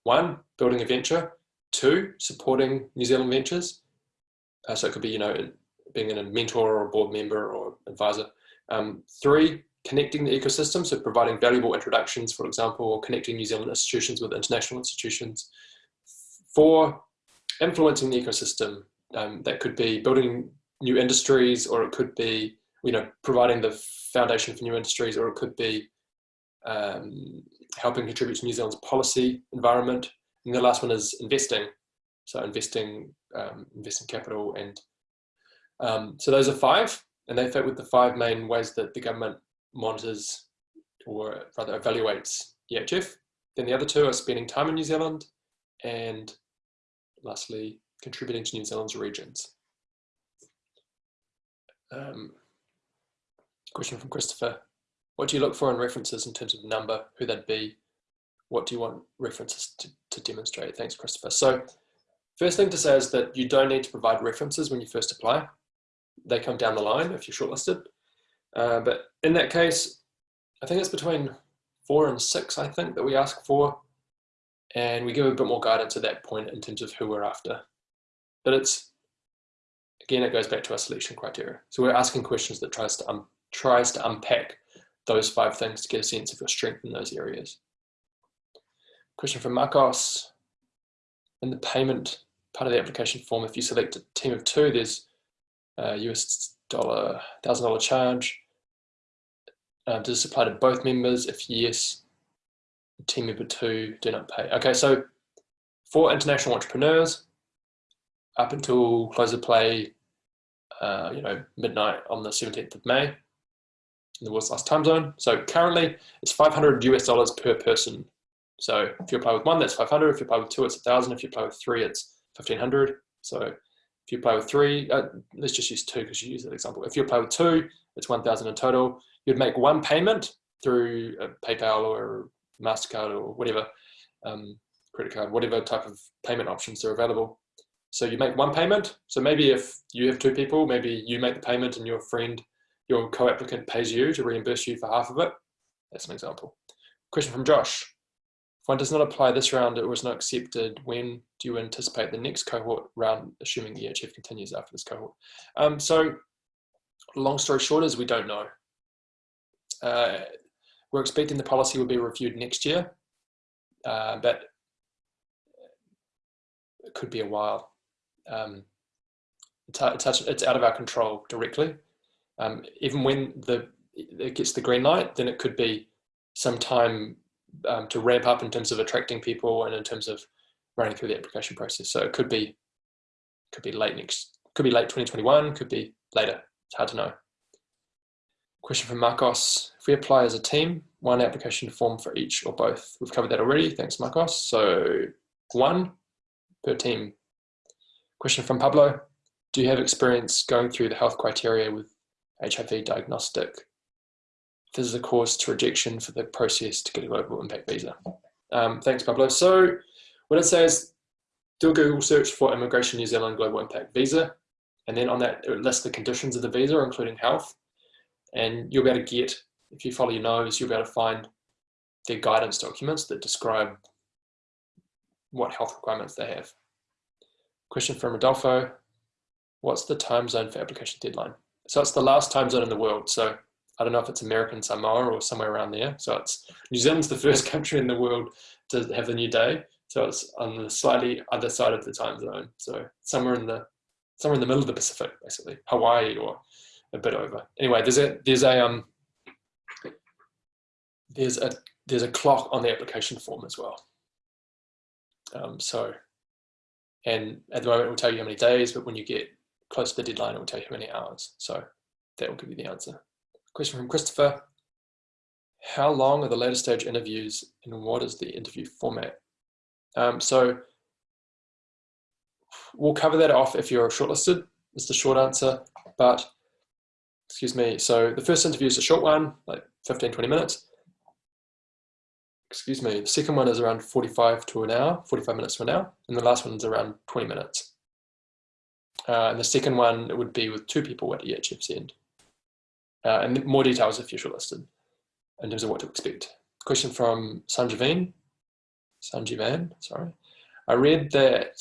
one, building a venture. Two, supporting New Zealand ventures. Uh, so it could be, you know, being a mentor or a board member or advisor. Um, three, connecting the ecosystem, so providing valuable introductions, for example, or connecting New Zealand institutions with international institutions. Four, influencing the ecosystem. Um, that could be building new industries, or it could be, you know, providing the foundation for new industries, or it could be um, helping contribute to New Zealand's policy environment. And the last one is investing. So investing, um, investing capital and um, so those are five and they fit with the five main ways that the government monitors or rather evaluates EHF. Then the other two are spending time in New Zealand and lastly, contributing to New Zealand's regions. Um, question from Christopher. What do you look for in references in terms of number, who they'd be? What do you want references to, to demonstrate? Thanks, Christopher. So first thing to say is that you don't need to provide references when you first apply they come down the line if you're shortlisted. Uh, but in that case, I think it's between four and six, I think, that we ask for. And we give a bit more guidance at that point in terms of who we're after. But it's, again, it goes back to our selection criteria. So we're asking questions that tries to, um, tries to unpack those five things to get a sense of your strength in those areas. Question from Marcos. In the payment part of the application form, if you select a team of two, there's a US dollar thousand dollar charge. Uh, does this apply to both members? If yes, team member two do not pay. Okay, so for international entrepreneurs, up until close of play, uh, you know, midnight on the 17th of May, in the world's last time zone. So currently it's 500 US dollars per person. So if you apply with one, that's 500. If you apply with two, it's 1,000. If you apply with three, it's 1,500. So if you apply with three, uh, let's just use two because you use that example. If you apply with two, it's 1,000 in total. You'd make one payment through PayPal or MasterCard or whatever, um, credit card, whatever type of payment options are available. So you make one payment. So maybe if you have two people, maybe you make the payment and your friend, your co-applicant pays you to reimburse you for half of it. That's an example. Question from Josh. If one does not apply this round, it was not accepted. When do you anticipate the next cohort round, assuming the EHF continues after this cohort? Um, so long story short is we don't know. Uh, we're expecting the policy will be reviewed next year, uh, but it could be a while. Um, it's, it's, out of our control directly. Um, even when the it gets the green light, then it could be some time um, to ramp up in terms of attracting people and in terms of running through the application process. So it could be could be late next, could be late 2021, could be later. It's hard to know. Question from Marcos. If we apply as a team, one application form for each or both. We've covered that already. Thanks, Marcos. So one per team. Question from Pablo. Do you have experience going through the health criteria with HIV diagnostic this is a cause to rejection for the process to get a global impact visa. Um, thanks, Pablo. So what it says, do a Google search for Immigration New Zealand Global Impact Visa. And then on that, it lists the conditions of the visa, including health. And you'll be able to get, if you follow your nose, you'll be able to find their guidance documents that describe what health requirements they have. Question from Rodolfo. What's the time zone for application deadline? So it's the last time zone in the world. So I don't know if it's American Samoa or somewhere around there. So it's New Zealand's the first country in the world to have the new day. So it's on the slightly other side of the time zone. So somewhere in the somewhere in the middle of the Pacific, basically Hawaii or a bit over. Anyway, there's a there's a um there's a there's a clock on the application form as well. Um, so, and at the moment it will tell you how many days, but when you get close to the deadline, it will tell you how many hours. So that will give you the answer. Question from Christopher. How long are the later stage interviews and what is the interview format? Um, so we'll cover that off if you're shortlisted, is the short answer, but excuse me. So the first interview is a short one, like 15, 20 minutes. Excuse me, the second one is around 45 to an hour, 45 minutes to an hour, and the last one is around 20 minutes. Uh, and the second one would be with two people at EHF's end uh, and more details if you're shortlisted in terms of what to expect. Question from Sanjiveen, Sanjivan, sorry. I read that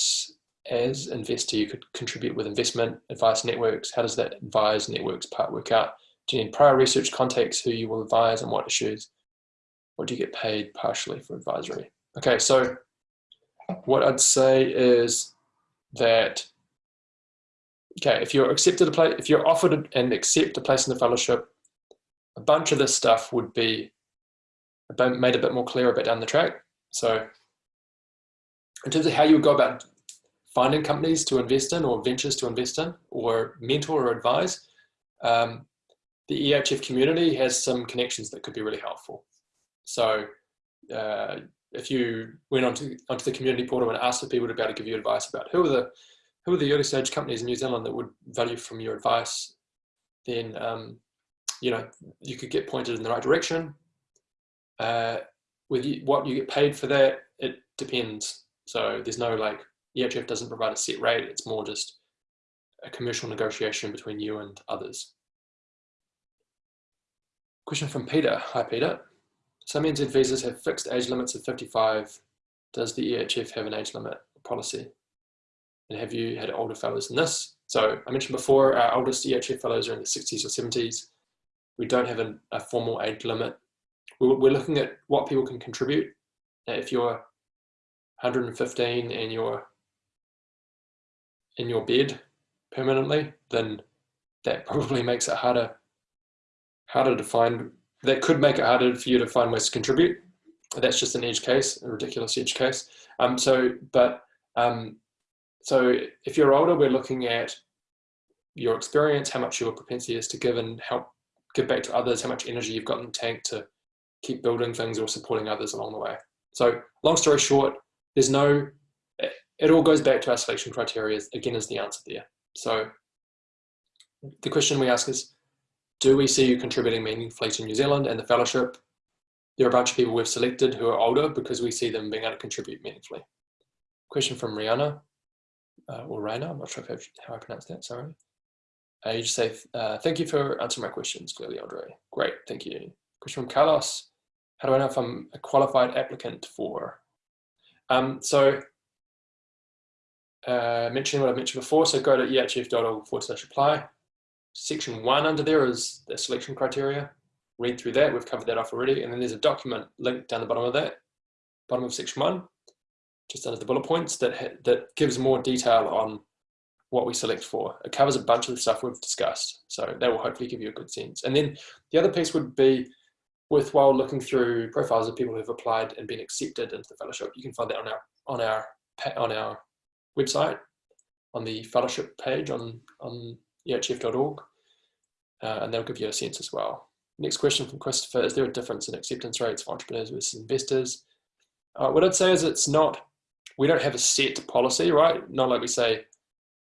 as investor, you could contribute with investment advice networks. How does that advise networks part work out? Do you need prior research contacts who you will advise on what issues? Or do you get paid partially for advisory? Okay, so what I'd say is that okay, if you're accepted a place, if you're offered and accept a place in the fellowship, a bunch of this stuff would be made a bit more clear a bit down the track. So in terms of how you would go about finding companies to invest in or ventures to invest in or mentor or advise, um, the EHF community has some connections that could be really helpful. So uh, if you went onto, onto the community portal and asked for people to be able to give you advice about who are the who are the early stage companies in New Zealand that would value from your advice, then um, you know you could get pointed in the right direction. Uh, with you, what you get paid for that, it depends. So there's no like EHF doesn't provide a set rate. It's more just a commercial negotiation between you and others. Question from Peter. Hi, Peter. Some NZ visas have fixed age limits of 55. Does the EHF have an age limit policy? And have you had older fellows than this? So I mentioned before, our oldest EHF fellows are in the 60s or 70s. We don't have a, a formal age limit. We're, we're, looking at what people can contribute. If you're 115 and you're in your bed permanently, then that probably makes it harder, harder to find, that could make it harder for you to find ways to contribute. That's just an edge case, a ridiculous edge case. Um, so, but um, so if you're older, we're looking at your experience, how much your propensity is to give and help give back to others, how much energy you've got in the tank to keep building things or supporting others along the way. So long story short, there's no, it all goes back to our selection criteria, again, is the answer there. So the question we ask is, do we see you contributing meaningfully to New Zealand and the fellowship? There are a bunch of people we've selected who are older because we see them being able to contribute meaningfully. Question from Rihanna, uh, or Raina, I'm not sure if how I pronounce that, sorry. Uh, you just say, uh, thank you for answering my questions, clearly, Andre. Great, thank you. Question from Carlos, how do I know if I'm a qualified applicant for? Um, so, uh, mentioning what I mentioned before, so go to ehf.org forward slash apply. Section one under there is the selection criteria. Read through that, we've covered that off already. And then there's a document link down the bottom of that, bottom of section one, just under the bullet points that, that gives more detail on what we select for. It covers a bunch of the stuff we've discussed. So that will hopefully give you a good sense. And then the other piece would be worthwhile looking through profiles of people who've applied and been accepted into the fellowship. You can find that on our on our on our website, on the fellowship page on on ehf.org, uh, and that'll give you a sense as well. Next question from Christopher: Is there a difference in acceptance rates for entrepreneurs versus investors? Uh, what I'd say is it's not. We don't have a set policy, right? Not like we say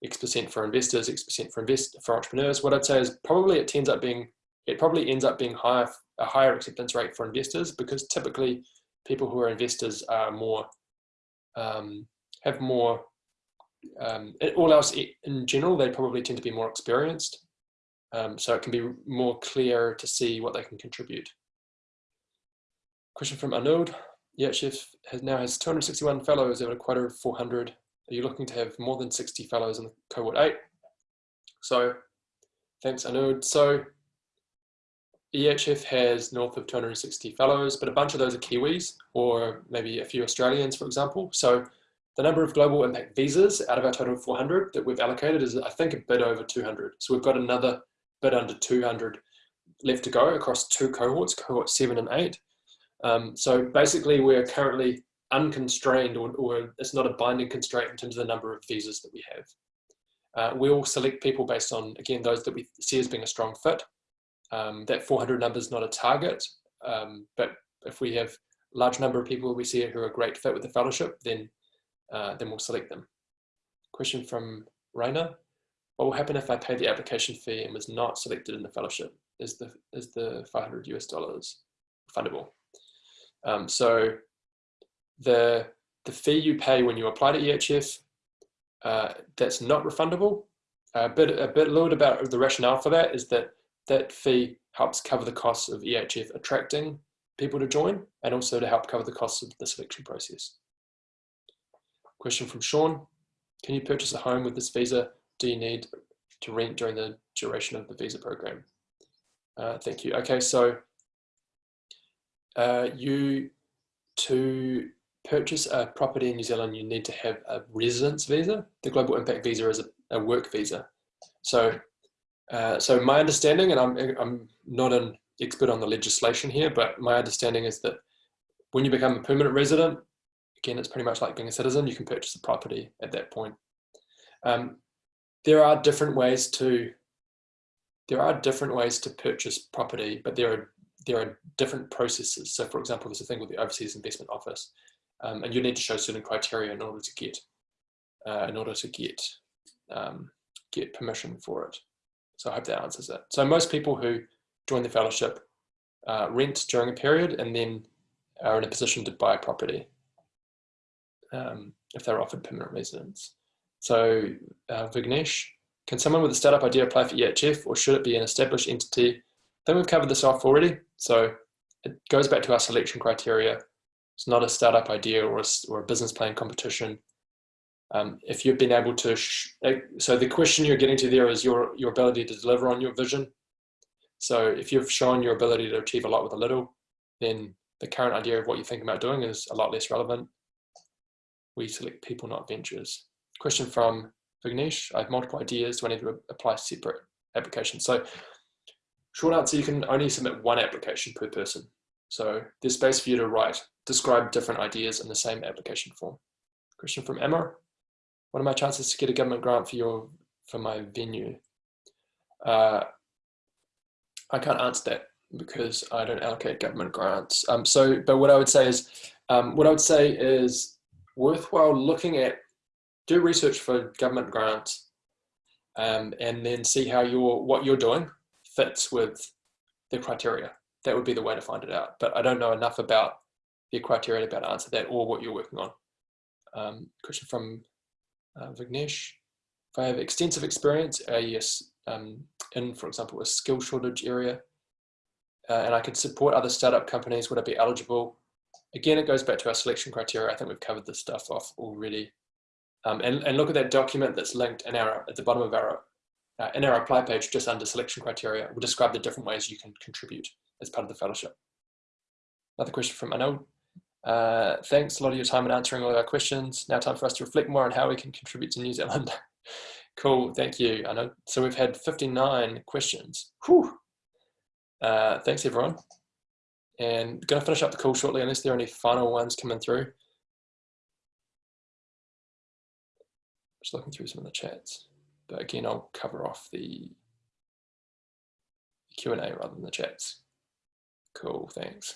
X percent for investors, X percent for invest for entrepreneurs. What I'd say is probably it tends up being it probably ends up being higher a higher acceptance rate for investors because typically people who are investors are more um, have more um, all else in general they probably tend to be more experienced um, so it can be more clear to see what they can contribute. Question from Arnold. EHF has now has 261 fellows over a quota of 400 are you looking to have more than 60 fellows in the cohort 8? So thanks Anud. So EHF has north of 260 fellows, but a bunch of those are Kiwis or maybe a few Australians, for example. So the number of global impact visas out of our total of 400 that we've allocated is, I think, a bit over 200. So we've got another bit under 200 left to go across two cohorts, cohort seven and eight. Um, so basically, we're currently unconstrained or, or it's not a binding constraint in terms of the number of visas that we have. Uh, we'll select people based on, again, those that we see as being a strong fit. Um, that 400 number is not a target, um, but if we have a large number of people we see who are a great fit with the fellowship, then, uh, then we'll select them. Question from Rainer. What will happen if I pay the application fee and was not selected in the fellowship? Is the, is the 500 US dollars fundable? Um, so the, the fee you pay when you apply to EHF, uh, that's not refundable. A bit, a bit, a little bit about the rationale for that is that that fee helps cover the costs of EHF attracting people to join and also to help cover the costs of the selection process. Question from Sean, can you purchase a home with this visa? Do you need to rent during the duration of the visa program? Uh, thank you. Okay, so uh, you to purchase a property in New Zealand, you need to have a residence visa. The Global Impact Visa is a, a work visa. So, uh, so my understanding, and I'm, I'm not an expert on the legislation here, but my understanding is that when you become a permanent resident, again, it's pretty much like being a citizen, you can purchase a property at that point. Um, there are different ways to there are different ways to purchase property, but there are there are different processes. So for example, there's a thing with the Overseas Investment Office um, and you need to show certain criteria in order to get uh, in order to get um, get permission for it. So I hope that answers it. So most people who join the fellowship uh, rent during a period and then are in a position to buy property um, if they're offered permanent residence. So uh, Vignesh, can someone with a startup idea apply for EHF or should it be an established entity? Think we've covered this off already. So it goes back to our selection criteria it's not a startup idea or a, or a business plan competition. Um, if you've been able to, so the question you're getting to there is your, your ability to deliver on your vision. So if you've shown your ability to achieve a lot with a little, then the current idea of what you're thinking about doing is a lot less relevant. We select people, not ventures. Question from Vignesh, I have multiple ideas. Do I need to apply separate applications? So short answer, you can only submit one application per person. So there's space for you to write describe different ideas in the same application form. Question from Emma. What are my chances to get a government grant for your for my venue? Uh, I can't answer that because I don't allocate government grants. Um, so, but what I would say is, um, what I would say is worthwhile looking at, do research for government grants, um, and then see how your what you're doing fits with the criteria. That would be the way to find it out. But I don't know enough about the criteria to be able to answer that or what you're working on. Um, question from uh, Vignesh. If I have extensive experience, uh, yes, um, in, for example, a skill shortage area, uh, and I could support other startup companies, would I be eligible? Again, it goes back to our selection criteria. I think we've covered this stuff off already. Um, and, and look at that document that's linked in our, at the bottom of our, uh, in our apply page, just under selection criteria. We'll describe the different ways you can contribute as part of the fellowship. Another question from Anil. Uh, thanks a lot of your time in answering all of our questions. Now time for us to reflect more on how we can contribute to New Zealand. cool, thank you. I know. So we've had 59 questions. Whew. Uh, thanks everyone. And gonna finish up the call shortly unless there are any final ones coming through. Just looking through some of the chats. But again, I'll cover off the Q&A rather than the chats. Cool, thanks.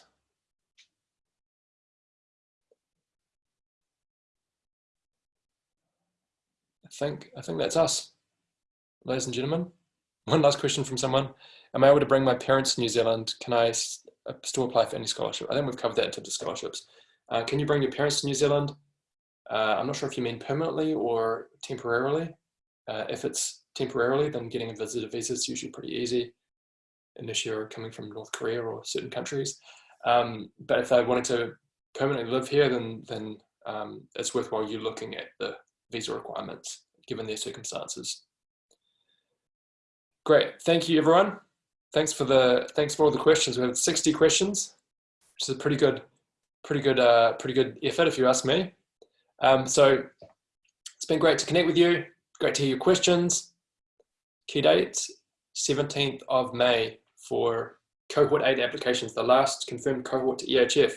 I think, I think that's us, ladies and gentlemen. One last question from someone. Am I able to bring my parents to New Zealand? Can I uh, still apply for any scholarship? I think we've covered that in terms of scholarships. Uh, can you bring your parents to New Zealand? Uh, I'm not sure if you mean permanently or temporarily. Uh, if it's temporarily, then getting a visitor visa is usually pretty easy unless you're coming from North Korea or certain countries. Um, but if they wanted to permanently live here, then, then um, it's worthwhile you looking at the visa requirements given their circumstances. Great, thank you everyone. Thanks for the thanks for all the questions. We have 60 questions, which is a pretty good, pretty good, uh, pretty good effort if you ask me. Um, so it's been great to connect with you. Great to hear your questions. Key dates, 17th of May for cohort eight applications, the last confirmed cohort to EHF.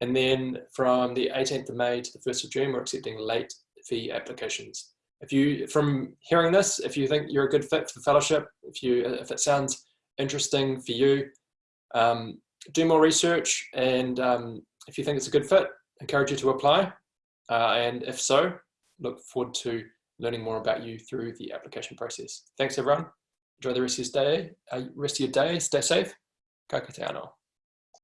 And then from the 18th of May to the 1st of June, we're accepting late fee applications. If you, from hearing this, if you think you're a good fit for fellowship, if you, if it sounds interesting for you, um, do more research. And um, if you think it's a good fit, encourage you to apply. Uh, and if so, look forward to learning more about you through the application process. Thanks everyone. Enjoy the rest of your day. Uh, rest of your day. Stay safe. Ka anō.